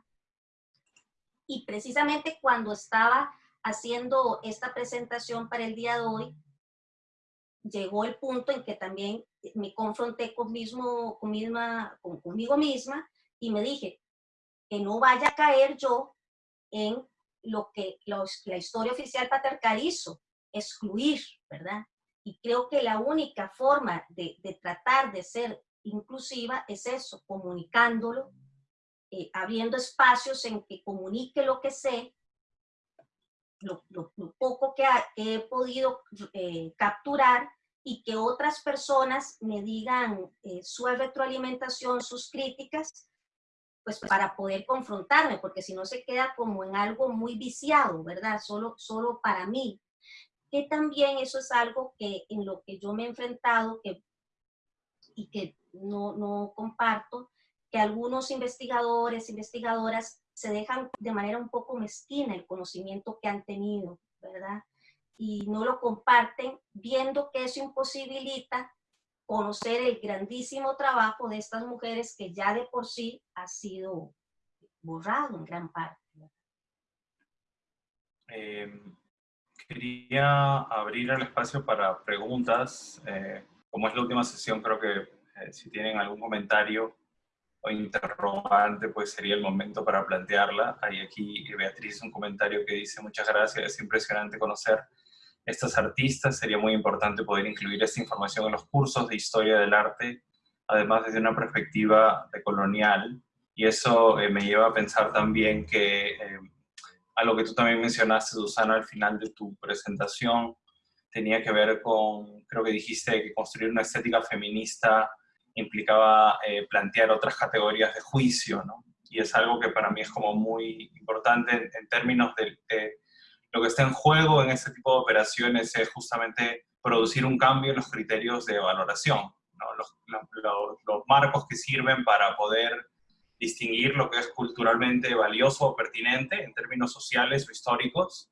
Y precisamente cuando estaba haciendo esta presentación para el día de hoy, llegó el punto en que también me confronté con mismo, con misma, con, conmigo misma y me dije que no vaya a caer yo en lo que los, la historia oficial patriarcal hizo, excluir, ¿verdad? Y creo que la única forma de, tratar de ser inclusiva es eso, comunicándolo, eh, abriendo espacios en que comunique lo que sé, lo, poco que, he podido eh, capturar y que otras personas me digan eh, su retroalimentación, sus críticas, pues para poder confrontarme, porque si no se queda como en algo muy viciado, ¿verdad? Solo, solo para mí que también eso es algo que en lo que yo me he enfrentado que, y que no, no comparto, que algunos investigadores, investigadoras se dejan de manera un poco mezquina el conocimiento que han tenido, ¿verdad? Y no lo comparten viendo que eso imposibilita conocer el grandísimo trabajo de estas mujeres que ya de por sí ha sido borrado en gran parte. Eh, Quería abrir el espacio para preguntas. Eh, como es la última sesión, creo que eh, si tienen algún comentario o interrogante, pues sería el momento para plantearla. Hay aquí Beatriz un comentario que dice, muchas gracias, es impresionante conocer estas artistas. Sería muy importante poder incluir esta información en los cursos de historia del arte, además desde una perspectiva colonial. Y eso eh, me lleva a pensar también que a lo que tú también mencionaste, Susana, al final de tu presentación, tenía que ver con, creo que dijiste que construir una estética feminista implicaba eh, plantear otras categorías de juicio, ¿no? Y es algo que para mí es como muy importante en, términos de, lo que está en juego en este tipo de operaciones es justamente producir un cambio en los criterios de valoración, ¿no? los, los marcos que sirven para poder distinguir lo que es culturalmente valioso o pertinente en términos sociales o históricos,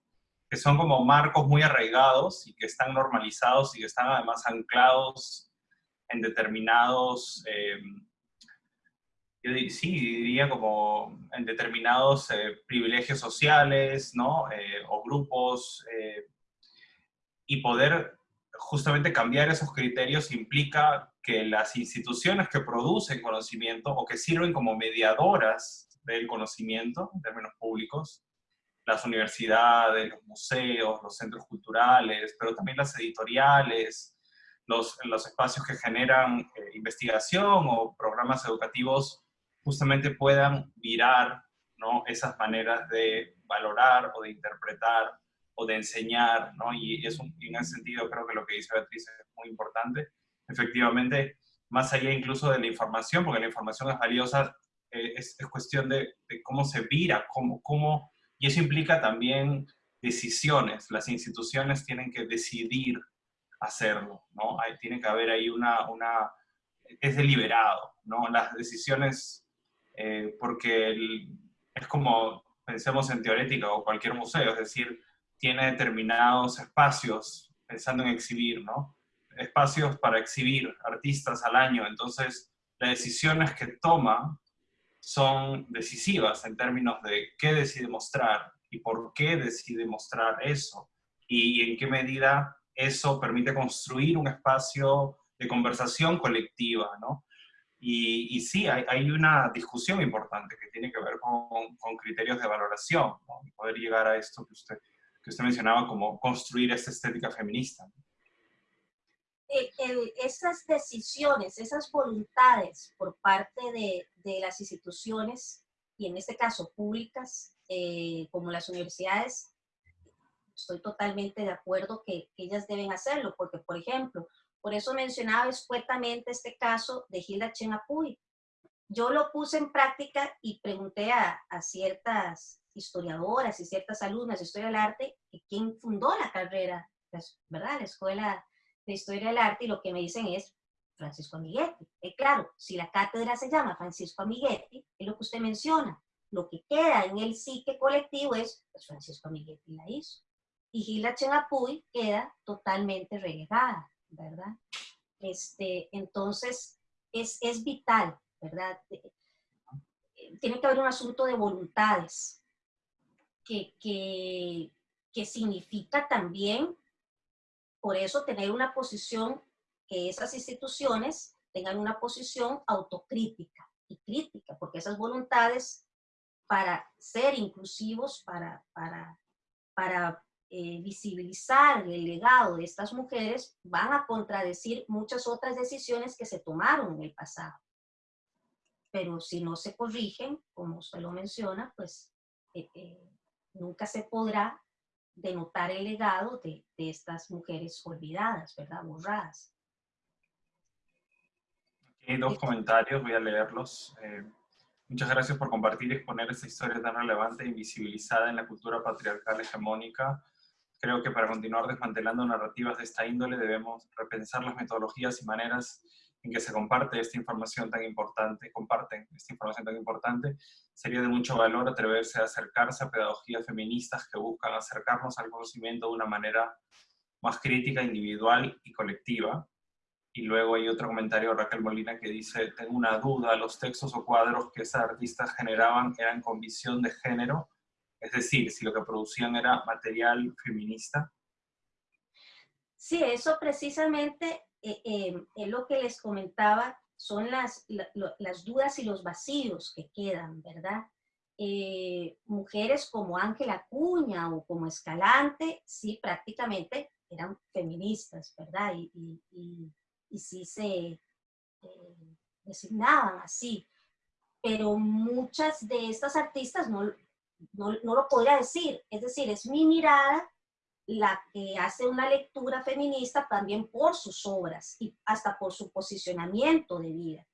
que son como marcos muy arraigados y que están normalizados y que están además anclados en determinados, eh, yo diría como en determinados eh, privilegios sociales, ¿no? Eh, o grupos, y poder justamente cambiar esos criterios implica que las instituciones que producen conocimiento o que sirven como mediadoras del conocimiento en términos públicos, las universidades, los museos, los centros culturales, pero también las editoriales, los, los espacios que generan eh, investigación o programas educativos justamente puedan virar ¿no? esas maneras de valorar o de interpretar o de enseñar, ¿no? Y, es en ese sentido creo que lo que dice Beatriz es muy importante. Efectivamente, más allá incluso de la información, porque la información es valiosa, eh, es, es, cuestión de, de, cómo se vira, cómo, cómo, y eso implica también decisiones. Las instituciones tienen que decidir hacerlo, ¿no? Hay, tiene que haber ahí una, una es deliberado, ¿no? Las decisiones, eh, porque es como, pensemos en teorética o cualquier museo, es decir, tiene determinados espacios, pensando en exhibir, ¿no? Espacios para exhibir artistas al año, entonces las decisiones que toma son decisivas en términos de qué decide mostrar y por qué decide mostrar eso y en qué medida eso permite construir un espacio de conversación colectiva, ¿no? Y, y sí, hay, hay, una discusión importante que tiene que ver con, con criterios de valoración, ¿no? Poder llegar a esto que usted, que usted mencionaba como construir esta estética feminista. Esas decisiones, esas voluntades por parte de, de, las instituciones, y en este caso públicas, eh, como las universidades, estoy totalmente de acuerdo que, que ellas deben hacerlo, porque, por ejemplo, por eso mencionaba escuetamente este caso de Hilda Chenapuy. Yo lo puse en práctica y pregunté a, a ciertas historiadoras y ciertas alumnas de Historia del Arte quién fundó la carrera, ¿verdad? La Escuela de Historia del Arte y lo que me dicen es Francisco Amiguetti. Y claro, si la cátedra se llama Francisco Amiguetti, es lo que usted menciona. Lo que queda en el psique colectivo es, pues Francisco Amiguetti la hizo. Y Gila Chenapuy queda totalmente relegada. ¿verdad? Este, entonces, es, es vital, ¿verdad? Eh, tiene que haber un asunto de voluntades, que, que, que significa también, por eso, tener una posición, que esas instituciones tengan una posición autocrítica y crítica, porque esas voluntades para ser inclusivos, para, para, para eh, visibilizar el legado de estas mujeres van a contradecir muchas otras decisiones que se tomaron en el pasado. Pero si no se corrigen, como usted lo menciona, pues eh, eh, nunca se podrá denotar el legado de, de, estas mujeres olvidadas, ¿verdad? Borradas. Aquí hay dos comentarios, voy a leerlos. Eh, muchas gracias por compartir y exponer esta historia tan relevante e invisibilizada en la cultura patriarcal hegemónica Creo que para continuar desmantelando narrativas de esta índole debemos repensar las metodologías y maneras en que se comparte esta información tan importante, comparten esta información tan importante, sería de mucho valor atreverse a acercarse a pedagogías feministas que buscan acercarnos al conocimiento de una manera más crítica, individual y colectiva. Y luego hay otro comentario de Raquel Molina que dice, tengo una duda, los textos o cuadros que esas artistas generaban eran con visión de género es decir, si lo que producían era material feminista. Sí, eso precisamente eh, eh, lo que les comentaba, son las, las dudas y los vacíos que quedan, ¿verdad? Eh, mujeres como Ángela Cuña o como Escalante, sí, prácticamente eran feministas, ¿verdad? Y, y, y, sí se designaban así. Pero muchas de estas artistas no, no, lo podría decir. Es decir, es mi mirada la que hace una lectura feminista también por sus obras y hasta por su posicionamiento de vida.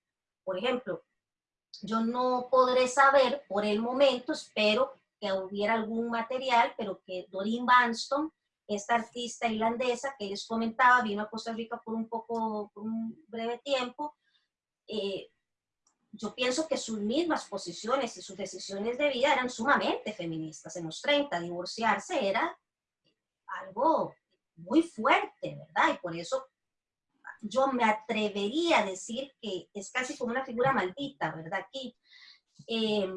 Por ejemplo, yo no podré saber por el momento, espero que hubiera algún material, pero que Doreen Banston, esta artista irlandesa que les comentaba, vino a Costa Rica por un poco, por un breve tiempo, eh, yo pienso que sus mismas posiciones y sus decisiones de vida eran sumamente feministas. En los 30, divorciarse era algo muy fuerte, ¿verdad? Y por eso yo me atrevería a decir que es casi como una figura maldita, ¿verdad? Aquí, eh,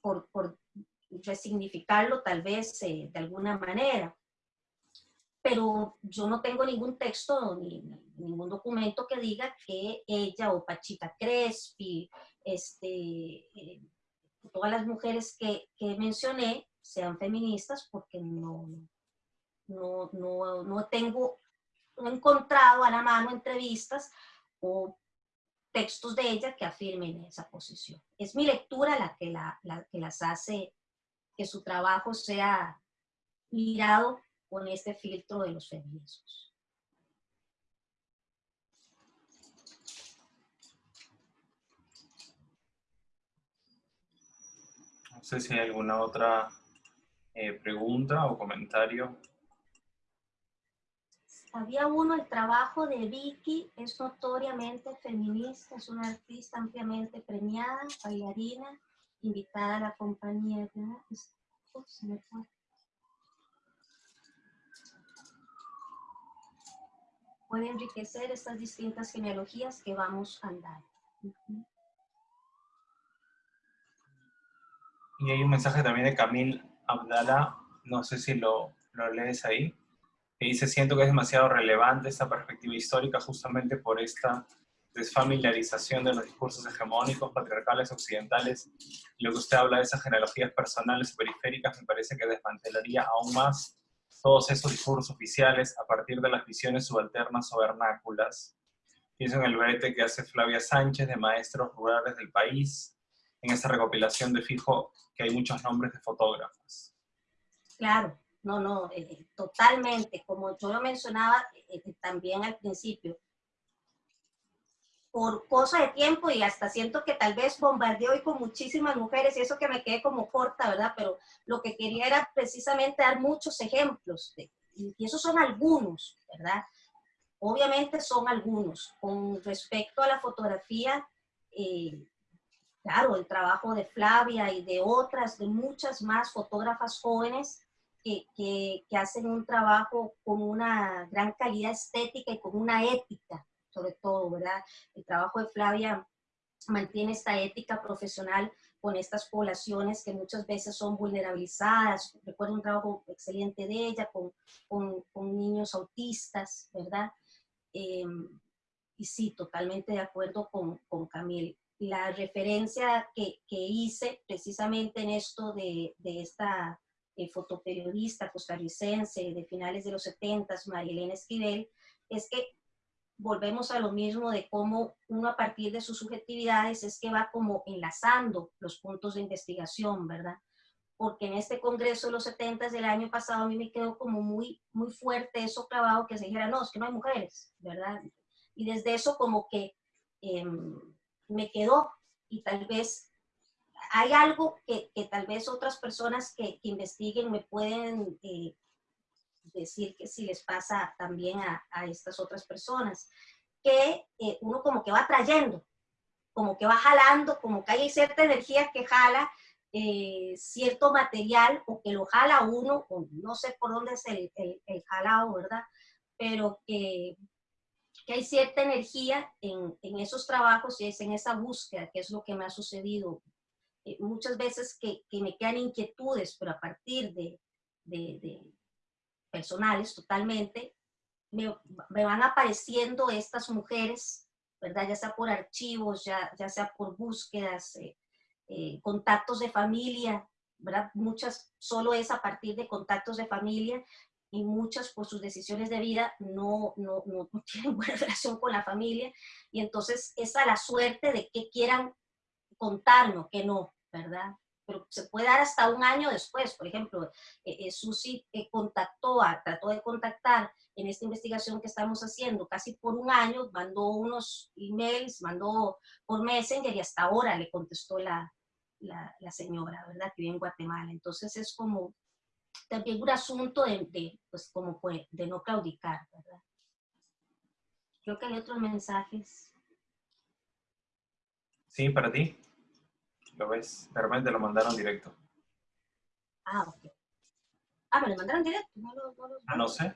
por, por, resignificarlo tal vez eh, de alguna manera pero yo no tengo ningún texto ni ningún documento que diga que ella o Pachita Crespi, este, eh, todas las mujeres que, que, mencioné sean feministas porque no, no, no, no tengo no he encontrado a la mano entrevistas o textos de ella que afirmen esa posición. Es mi lectura la que, la, que las hace que su trabajo sea mirado con este filtro de los feminismos. No sé si hay alguna otra eh, pregunta o comentario. Había uno, el trabajo de Vicky es notoriamente feminista, es una artista ampliamente premiada, bailarina, invitada a la compañía. Puede enriquecer estas distintas genealogías que vamos a andar. Y hay un mensaje también de Camil Abdala, no sé si lo, lo lees ahí, que dice, siento que es demasiado relevante esta perspectiva histórica justamente por esta desfamiliarización de los discursos hegemónicos, patriarcales, occidentales. Lo que usted habla de esas genealogías personales y periféricas me parece que desmantelaría aún más todos esos discursos oficiales a partir de las visiones subalternas o vernáculas. Pienso en el brete que hace Flavia Sánchez de Maestros Rurales del País, en esa recopilación de fijo que hay muchos nombres de fotógrafos. Claro, no, no, eh, eh, totalmente. Como yo lo mencionaba eh, también al principio, por cosa de tiempo y hasta siento que tal vez bombardeó hoy con muchísimas mujeres y eso que me quedé como corta, ¿verdad? Pero lo que quería era precisamente dar muchos ejemplos de, y esos son algunos, ¿verdad? Obviamente son algunos. Con respecto a la fotografía, claro, el trabajo de Flavia y de otras, de muchas más fotógrafas jóvenes que, que, hacen un trabajo con una gran calidad estética y con una ética, sobre todo, ¿verdad? El trabajo de Flavia mantiene esta ética profesional con estas poblaciones que muchas veces son vulnerabilizadas. Recuerdo un trabajo excelente de ella con, con, con niños autistas, ¿verdad? Em, y sí, totalmente de acuerdo con, con Camille la referencia que, hice precisamente en esto de, esta eh, fotoperiodista costarricense de finales de los 70, Marilena Esquivel, es que volvemos a lo mismo de cómo uno a partir de sus subjetividades es que va como enlazando los puntos de investigación, ¿verdad? Porque en este congreso de los 70 del año pasado a mí me quedó como muy, muy fuerte eso clavado que se dijera, no, es que no hay mujeres, ¿verdad? Y desde eso como que... Em, me quedó y tal vez hay algo que, tal vez otras personas que, investiguen me pueden eh, decir que si les pasa también a, estas otras personas, que eh, uno como que va trayendo, como que va jalando, como que hay cierta energía que jala eh, cierto material o que lo jala uno, o no sé por dónde es el, el, el jalado, ¿verdad? Pero que que hay cierta energía en, en, esos trabajos y es en esa búsqueda, que es lo que me ha sucedido. Eh, muchas veces que, que, me quedan inquietudes, pero a partir de, de, personales totalmente, me, me, van apareciendo estas mujeres, ¿verdad? Ya sea por archivos, ya, ya sea por búsquedas, eh, eh, contactos de familia, ¿verdad? Muchas solo es a partir de contactos de familia y muchas por sus decisiones de vida no, no, no, tienen buena relación con la familia y entonces es a la suerte de que quieran contarnos, que no, ¿verdad? Pero se puede dar hasta un año después. Por ejemplo, eh, eh Susi eh, contactó, a, trató de contactar en esta investigación que estamos haciendo casi por un año, mandó unos emails, mandó por Messenger y hasta ahora le contestó la, la, la señora, ¿verdad? Que vive en Guatemala. Entonces es como, también un asunto de, pues, como de no claudicar, ¿verdad? Creo que hay otros mensajes. Sí, para ti. Lo ves, de repente lo mandaron directo. Ah, ok. Ah, me lo mandaron directo. No ah, no sé.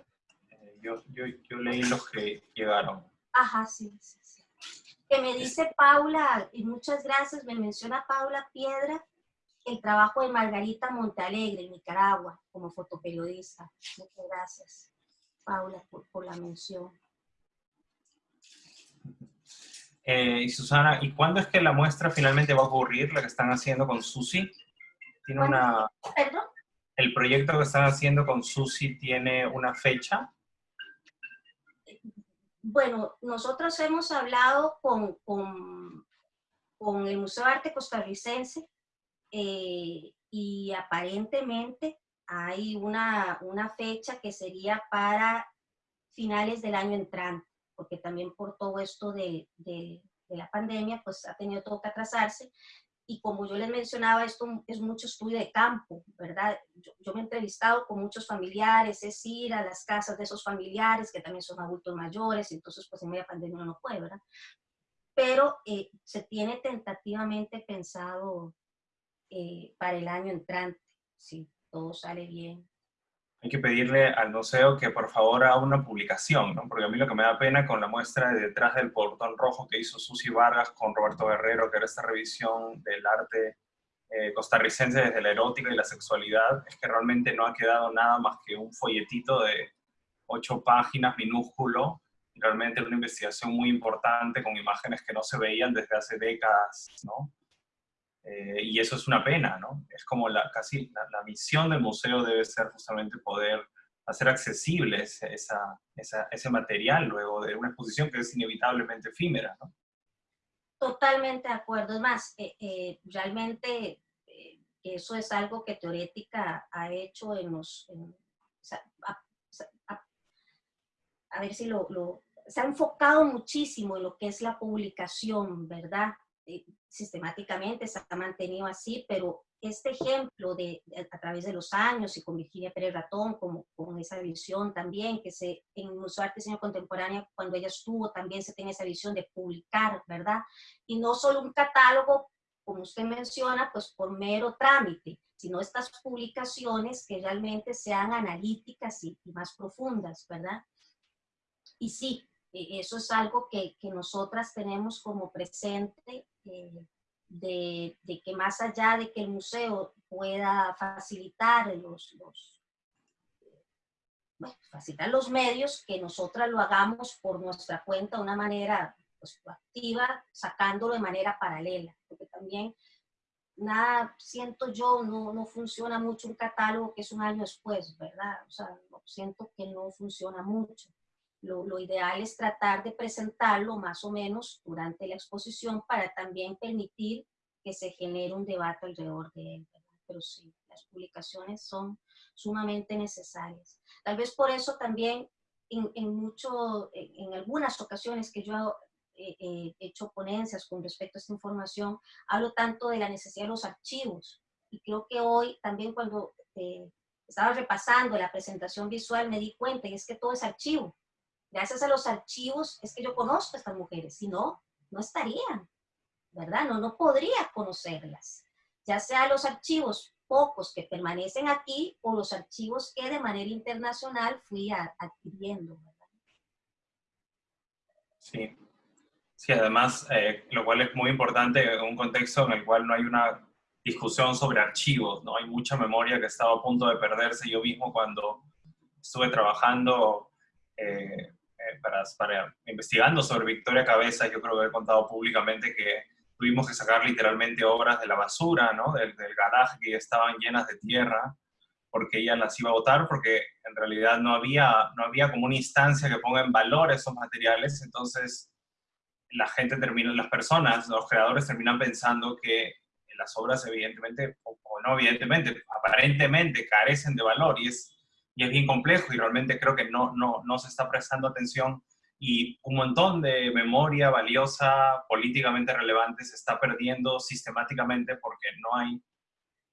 Eh, yo, yo, yo, leí los que llegaron. Ajá, sí, sí, sí. Que me dice Paula, y muchas gracias, me menciona Paula Piedra, el trabajo de Margarita Montalegre en Nicaragua como fotoperiodista. Muchas gracias, Paula, por, la mención. Eh, y Susana, ¿y cuándo es que la muestra finalmente va a ocurrir, la que están haciendo con Susi? ¿Tiene una... ¿Perdón? ¿El proyecto que están haciendo con Susi tiene una fecha? bueno, nosotros hemos hablado con, con, con el Museo de Arte Costarricense eh, y aparentemente hay una, una fecha que sería para finales del año entrante, porque también por todo esto de, de, de la pandemia, pues ha tenido todo que atrasarse y como yo les mencionaba, esto es mucho estudio de campo, ¿verdad? Yo, me he entrevistado con muchos familiares, es ir a las casas de esos familiares que también son adultos mayores, entonces pues en media pandemia uno no puede, ¿verdad? Pero eh, se tiene tentativamente pensado eh, para el año entrante, si todo sale bien hay que pedirle al museo que por favor haga una publicación, ¿no? Porque a mí lo que me da pena con la muestra de detrás del portón rojo que hizo Susi Vargas con Roberto Guerrero, que era esta revisión del arte eh, costarricense desde la erótica y la sexualidad, es que realmente no ha quedado nada más que un folletito de ocho páginas minúsculo, realmente una investigación muy importante con imágenes que no se veían desde hace décadas, ¿no? Eh, y eso es una pena, ¿no? Es como la, casi la, misión del museo debe ser justamente poder hacer accesible esa, ese material luego de una exposición que es inevitablemente efímera, ¿no? Totalmente de acuerdo. Es más, eh, eh, realmente eso es algo que Teorética ha hecho en los... a, ver si lo, lo... Se ha enfocado muchísimo en lo que es la publicación, ¿verdad? Sistemáticamente se ha mantenido así, pero este ejemplo de, a través de los años y con Virginia Pérez Ratón, como, con esa visión también, que se, en Museo de Arte Diseño Contemporánea, cuando ella estuvo, también se tenía esa visión de publicar, ¿verdad? Y no solo un catálogo, como usted menciona, pues por mero trámite, sino estas publicaciones que realmente sean analíticas y, y más profundas, ¿verdad? Y sí, e, eso es algo que, que nosotras tenemos como presente eh, de, de, que más allá de que el museo pueda facilitar los, los, facilitar los medios, que nosotras lo hagamos por nuestra cuenta de una manera pues, activa, sacándolo de manera paralela, porque también nada, siento yo, no, no funciona mucho un catálogo que es un año después, ¿verdad? O sea, siento que no funciona mucho. Lo, ideal es tratar de presentarlo más o menos durante la exposición para también permitir que se genere un debate alrededor de él. Pero sí, las publicaciones son sumamente necesarias. Tal vez por eso también en, mucho, en algunas ocasiones que yo he hecho ponencias con respecto a esta información, hablo tanto de la necesidad de los archivos. Y creo que hoy también cuando eh, estaba repasando la presentación visual me di cuenta y es que todo es archivo gracias a los archivos es que yo conozco a estas mujeres, si no, no estarían, ¿verdad? No, no podría conocerlas, ya sea los archivos pocos que permanecen aquí o los archivos que de manera internacional fui adquiriendo, ¿verdad? Sí, sí además, eh, lo cual es muy importante en un contexto en el cual no hay una discusión sobre archivos, ¿no? Hay mucha memoria que estaba a punto de perderse yo mismo cuando estuve trabajando eh, eh, investigando sobre Victoria Cabeza, yo creo que he contado públicamente que tuvimos que sacar literalmente obras de la basura, ¿no? del, del garaje que estaban llenas de tierra, porque ella las iba a votar, porque en realidad no había, no había como una instancia que ponga en valor esos materiales, entonces la gente termina, las personas, los creadores terminan pensando que las obras evidentemente, o, o no evidentemente, aparentemente carecen de valor, y es y es bien complejo y realmente creo que no, no, no se está prestando atención y un montón de memoria valiosa, políticamente relevante, se está perdiendo sistemáticamente porque no hay,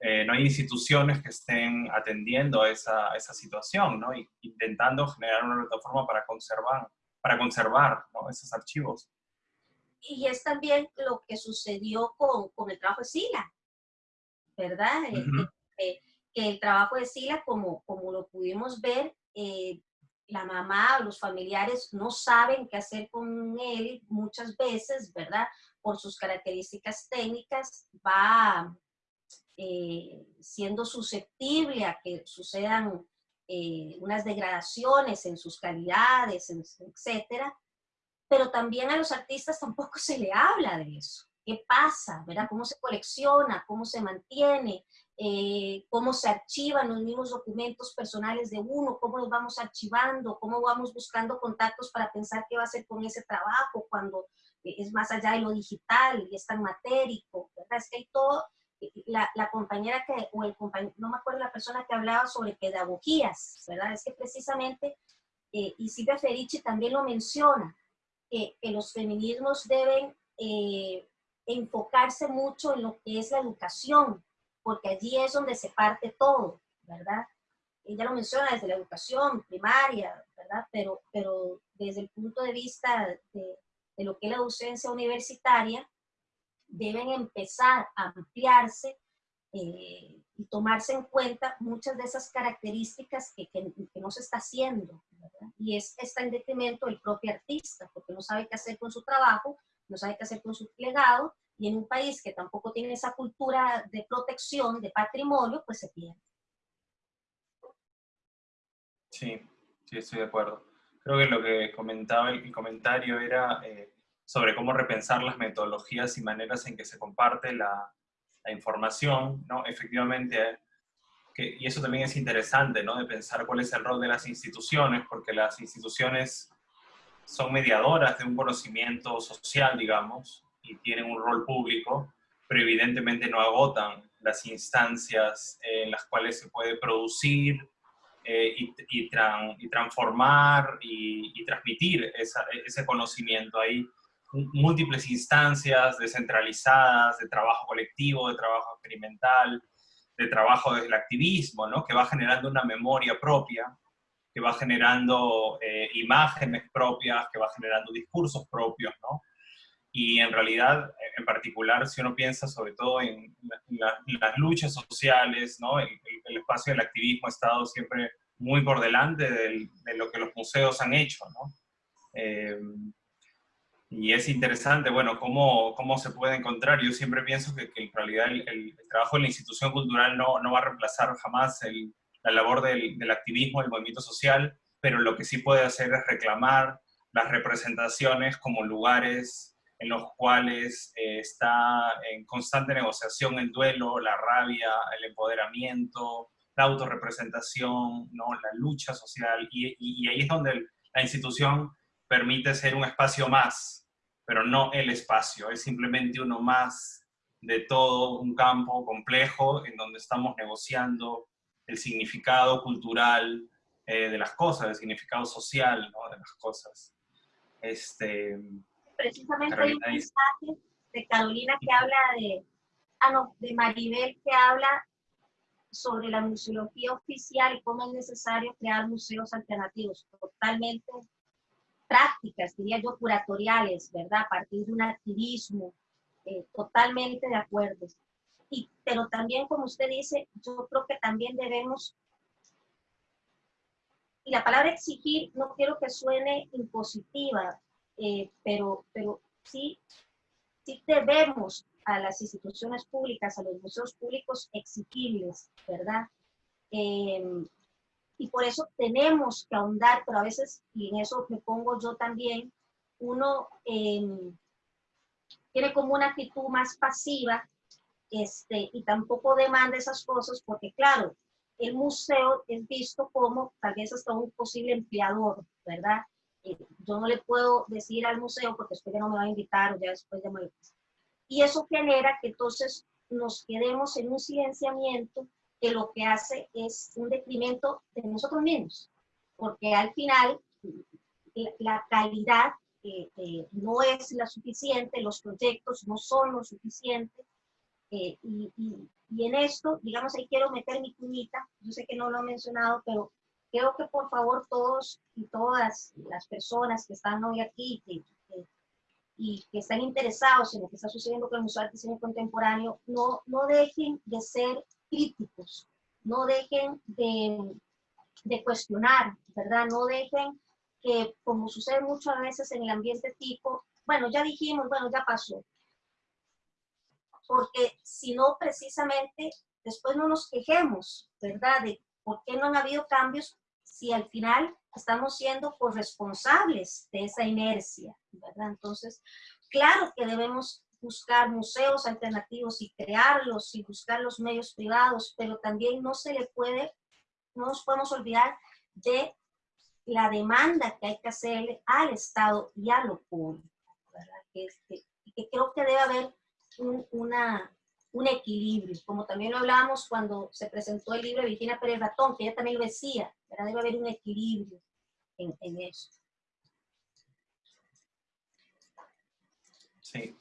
eh, no hay instituciones que estén atendiendo esa, esa situación, ¿no? Y intentando generar una plataforma para conservar, para conservar ¿no? esos archivos. Y es también lo que sucedió con, con el trabajo de Sila, ¿verdad? Uh que el trabajo de Sila, como, como lo pudimos ver, eh, la mamá o los familiares no saben qué hacer con él muchas veces, ¿verdad? Por sus características técnicas, va eh, siendo susceptible a que sucedan eh, unas degradaciones en sus calidades, etcétera. Pero también a los artistas tampoco se le habla de eso. ¿Qué pasa? ¿Verdad? ¿Cómo se colecciona? ¿Cómo se mantiene? Eh, cómo se archivan los mismos documentos personales de uno, cómo los vamos archivando, cómo vamos buscando contactos para pensar qué va a hacer con ese trabajo cuando es más allá de lo digital y es tan matérico, ¿verdad? Es que hay todo, la, la compañera que, o el compañero, no me acuerdo la persona que hablaba sobre pedagogías, ¿verdad? Es que precisamente, eh, y Silvia Ferici también lo menciona, que los feminismos deben eh, enfocarse mucho en lo que es la educación, porque allí es donde se parte todo, ¿verdad? Ella lo menciona desde la educación primaria, ¿verdad? Pero, pero desde el punto de vista de, de lo que es la docencia universitaria, deben empezar a ampliarse eh, y tomarse en cuenta muchas de esas características que, que, no se está haciendo, ¿verdad? Y es, está en detrimento del propio artista, porque no sabe qué hacer con su trabajo, no sabe qué hacer con su legado, y en un país que tampoco tiene esa cultura de protección, de patrimonio, pues se pierde. Sí, sí, estoy de acuerdo. Creo que lo que comentaba el, comentario era eh, sobre cómo repensar las metodologías y maneras en que se comparte la, la información, ¿no? Efectivamente, que, y eso también es interesante, ¿no? De pensar cuál es el rol de las instituciones, porque las instituciones son mediadoras de un conocimiento social, digamos, y tienen un rol público, pero evidentemente no agotan las instancias en las cuales se puede producir eh, y, y, transformar y, transmitir ese conocimiento. Hay múltiples instancias descentralizadas de trabajo colectivo, de trabajo experimental, de trabajo desde el activismo, ¿no? que va generando una memoria propia, que va generando eh, imágenes propias, que va generando discursos propios, ¿no? Y en realidad, en particular, si uno piensa sobre todo en, las luchas sociales, ¿no? El, espacio del activismo ha estado siempre muy por delante de lo que los museos han hecho, ¿no? Eh, y es interesante, bueno, cómo, cómo se puede encontrar. Yo siempre pienso que, que en realidad el, trabajo de la institución cultural no, no va a reemplazar jamás la labor del, del activismo, del movimiento social, pero lo que sí puede hacer es reclamar las representaciones como lugares en los cuales eh, está en constante negociación el duelo, la rabia, el empoderamiento, la autorrepresentación, ¿no? la lucha social, y, y, ahí es donde la institución permite ser un espacio más, pero no el espacio, es simplemente uno más de todo un campo complejo en donde estamos negociando el significado cultural eh, de las cosas, el significado social ¿no? de las cosas. Este, precisamente hay un mensaje de Carolina que habla de, ah no, de Maribel que habla sobre la museología oficial y cómo es necesario crear museos alternativos, totalmente prácticas, diría yo, curatoriales, ¿verdad? A partir de un activismo, eh, totalmente de acuerdo. Y, pero también, como usted dice, yo creo que también debemos, y la palabra exigir no quiero que suene impositiva, eh, pero, pero sí, sí debemos a las instituciones públicas, a los museos públicos exigirles, ¿verdad? Em, y por eso tenemos que ahondar, pero a veces, y en eso me pongo yo también, uno em, tiene como una actitud más pasiva este, y tampoco demanda esas cosas porque, claro, el museo es visto como tal vez hasta un posible empleador, ¿verdad? Eh, yo no le puedo decir al museo porque después ya no me va a invitar o ya después ya me... Y eso genera que entonces nos quedemos en un silenciamiento que lo que hace es un detrimento de nosotros mismos, porque al final la, calidad eh, eh, no es la suficiente, los proyectos no son lo suficiente, y, y, y, en esto, digamos, ahí quiero meter mi cuñita, yo sé que no lo he mencionado, pero Creo que por favor todos y todas las personas que están hoy aquí y que están interesados en lo que está sucediendo con el Museo de Arte Contemporáneo, no, no dejen de ser críticos, no dejen de, de cuestionar, ¿verdad? No dejen que, como sucede muchas veces en el ambiente tipo, bueno, ya dijimos, bueno, ya pasó. Porque si no, precisamente, después no nos quejemos, ¿verdad? De por qué no han habido cambios si al final estamos siendo corresponsables de esa inercia. Entonces, claro que debemos buscar museos alternativos y crearlos y buscar los medios privados, pero también no se le puede, no nos podemos olvidar de la demanda que hay que hacerle al Estado y a lo público, Que, que, creo que debe haber un, una, un equilibrio, como también lo hablábamos cuando se presentó el libro de Virginia Pérez Ratón, que ella también lo decía, debe haber un equilibrio en, en eso. Sí,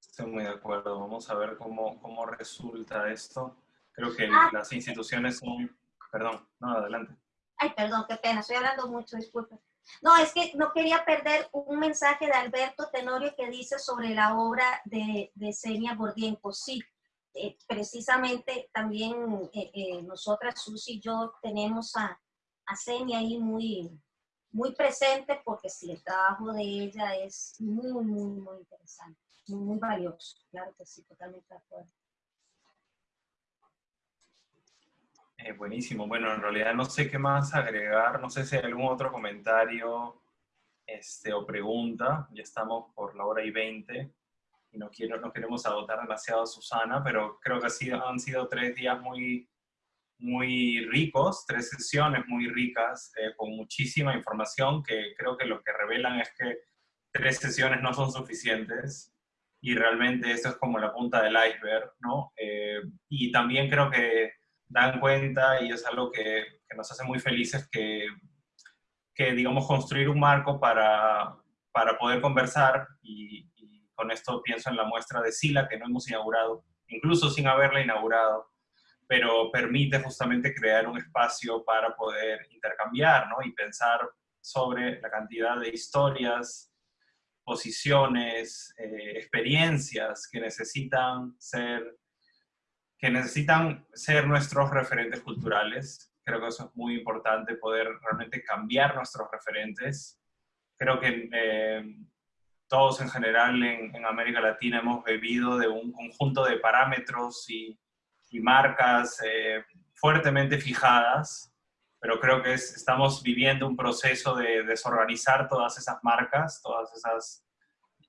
estoy muy de acuerdo. Vamos a ver cómo, cómo resulta esto. Creo que ah. las instituciones son... Perdón, no, adelante. Ay, perdón, qué pena, estoy hablando mucho, disculpe. No, es que no quería perder un mensaje de Alberto Tenorio que dice sobre la obra de, de Senia Gordienko. Sí, eh, precisamente también eh, eh, nosotras, Susi y yo, tenemos a, a Senia ahí muy, muy presente porque sí, el trabajo de ella es muy, muy, muy interesante, muy, muy valioso. Claro que sí, totalmente de acuerdo. Eh, buenísimo. Bueno, en realidad no sé qué más agregar. No sé si hay algún otro comentario este, o pregunta. Ya estamos por la hora y 20 y no, quiero, no queremos agotar demasiado a Susana, pero creo que ha sido, han sido tres días muy, muy ricos, tres sesiones muy ricas, eh, con muchísima información que creo que lo que revelan es que tres sesiones no son suficientes y realmente esto es como la punta del iceberg, ¿no? Eh, y también creo que dan cuenta, y es algo que, que nos hace muy felices, que, que, digamos, construir un marco para, para poder conversar, y, y, con esto pienso en la muestra de Sila, que no hemos inaugurado, incluso sin haberla inaugurado, pero permite justamente crear un espacio para poder intercambiar, ¿no? Y pensar sobre la cantidad de historias, posiciones, eh, experiencias que necesitan ser que necesitan ser nuestros referentes culturales. Creo que eso es muy importante, poder realmente cambiar nuestros referentes. Creo que eh, todos en general en, América Latina hemos bebido de un conjunto de parámetros y, y marcas eh, fuertemente fijadas, pero creo que estamos viviendo un proceso de desorganizar todas esas marcas, todas esas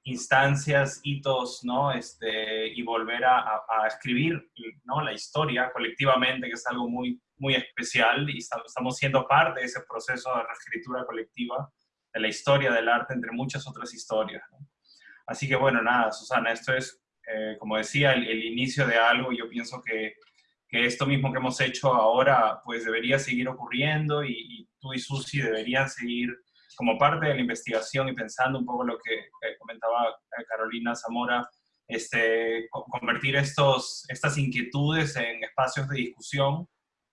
instancias, hitos, ¿no? Este, y volver a, escribir ¿no? la historia colectivamente, que es algo muy, muy especial, y estamos siendo parte de ese proceso de reescritura colectiva de la historia del arte, entre muchas otras historias. Así que bueno, nada, Susana, esto es, eh, como decía, el, inicio de algo, yo pienso que, que, esto mismo que hemos hecho ahora, pues debería seguir ocurriendo, y, y tú y Susi deberían seguir como parte de la investigación y pensando un poco lo que comentaba eh, Carolina Zamora, este, convertir estos, estas inquietudes en espacios de discusión,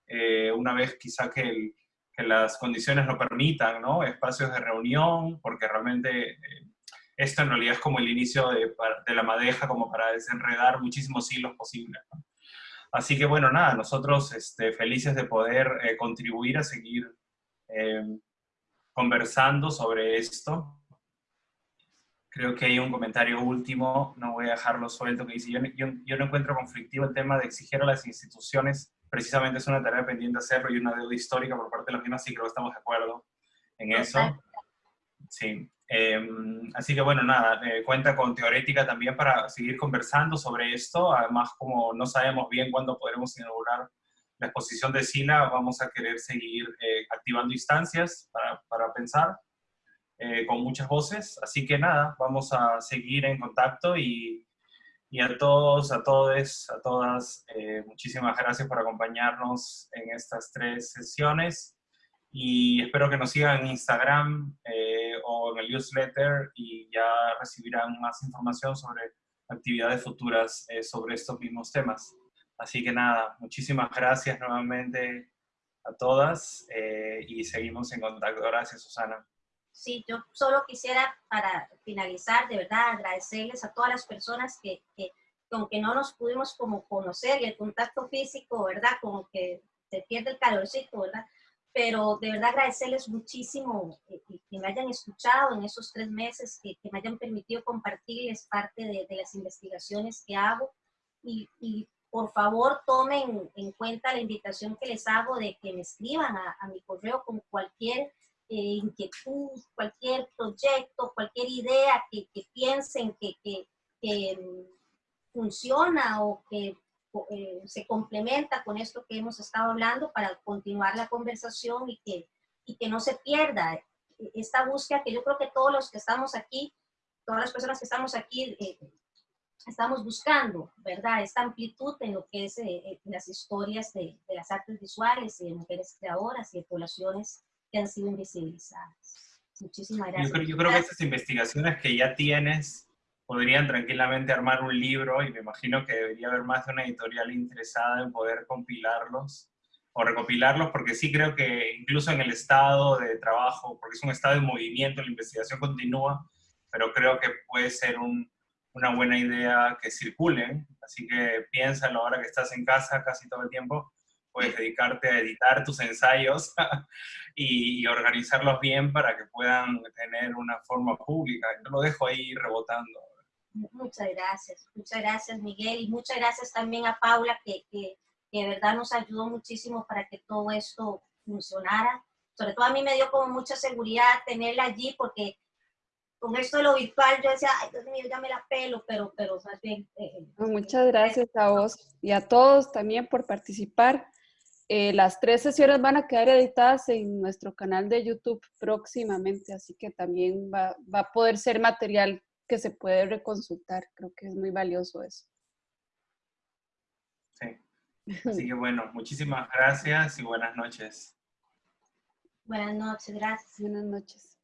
eh, una vez quizá que, que, las condiciones lo permitan, ¿no? Espacios de reunión, porque realmente eh, esto en realidad es como el inicio de, de, la madeja, como para desenredar muchísimos hilos posibles. ¿no? Así que bueno, nada, nosotros este, felices de poder eh, contribuir a seguir eh, conversando sobre esto. Creo que hay un comentario último, no voy a dejarlo suelto, que dice, yo, yo, yo no encuentro conflictivo el tema de exigir a las instituciones, precisamente es una tarea pendiente hacerlo y una deuda histórica por parte de las mismas, sí creo que estamos de acuerdo en eso. Sí. Eh, así que bueno, nada, eh, cuenta con Teorética también para seguir conversando sobre esto. Además, como no sabemos bien cuándo podremos inaugurar la exposición de SINA vamos a querer seguir eh, activando instancias para, pensar eh, con muchas voces. Así que nada, vamos a seguir en contacto y, y a todos, a todos, a todas, eh, muchísimas gracias por acompañarnos en estas tres sesiones y espero que nos sigan en Instagram o en el newsletter y ya recibirán más información sobre actividades futuras sobre estos mismos temas. Así que nada, muchísimas gracias nuevamente a todas eh, y seguimos en contacto. Gracias, Susana. Sí, yo solo quisiera, para finalizar, de verdad, agradecerles a todas las personas que, que, aunque no nos pudimos como conocer y el contacto físico, ¿verdad? Como que se pierde el calorcito, ¿verdad? Pero de verdad agradecerles muchísimo que, que me hayan escuchado en esos tres meses, que, que me hayan permitido compartirles parte de, de las investigaciones que hago y, y por favor tomen en cuenta la invitación que les hago de que me escriban a, a mi correo con cualquier eh, inquietud, cualquier proyecto, cualquier idea que, que piensen que, que, que funciona o que eh, se complementa con esto que hemos estado hablando para continuar la conversación y que, y que no se pierda esta búsqueda que yo creo que todos los que estamos aquí, todas las personas que estamos aquí, eh, estamos buscando, ¿verdad? Esta amplitud en lo que es eh, las historias de, de, las artes visuales y de mujeres creadoras y de poblaciones que han sido invisibilizadas. Muchísimas gracias. Yo creo, yo creo que estas investigaciones que ya tienes podrían tranquilamente armar un libro y me imagino que debería haber más de una editorial interesada en poder compilarlos o recopilarlos, porque sí creo que incluso en el estado de trabajo, porque es un estado de movimiento, la investigación continúa, pero creo que puede ser un, una buena idea que circulen, así que piénsalo ahora que estás en casa casi todo el tiempo, puedes dedicarte a editar tus ensayos y, organizarlos bien para que puedan tener una forma pública. Yo lo dejo ahí rebotando. Muchas gracias, muchas gracias Miguel y muchas gracias también a Paula que, que, que, de verdad nos ayudó muchísimo para que todo esto funcionara. Sobre todo a mí me dio como mucha seguridad tenerla allí porque con esto de lo virtual yo decía, ay Dios mío, ya me la pelo, pero, pero más bien... Eh, eh muchas gracias a vos y a todos también por participar. Eh, las tres sesiones van a quedar editadas en nuestro canal de YouTube próximamente, así que también va, va a poder ser material que se puede reconsultar. Creo que es muy valioso eso. Sí. Así que bueno, muchísimas gracias y buenas noches. Buenas noches, gracias. Buenas noches.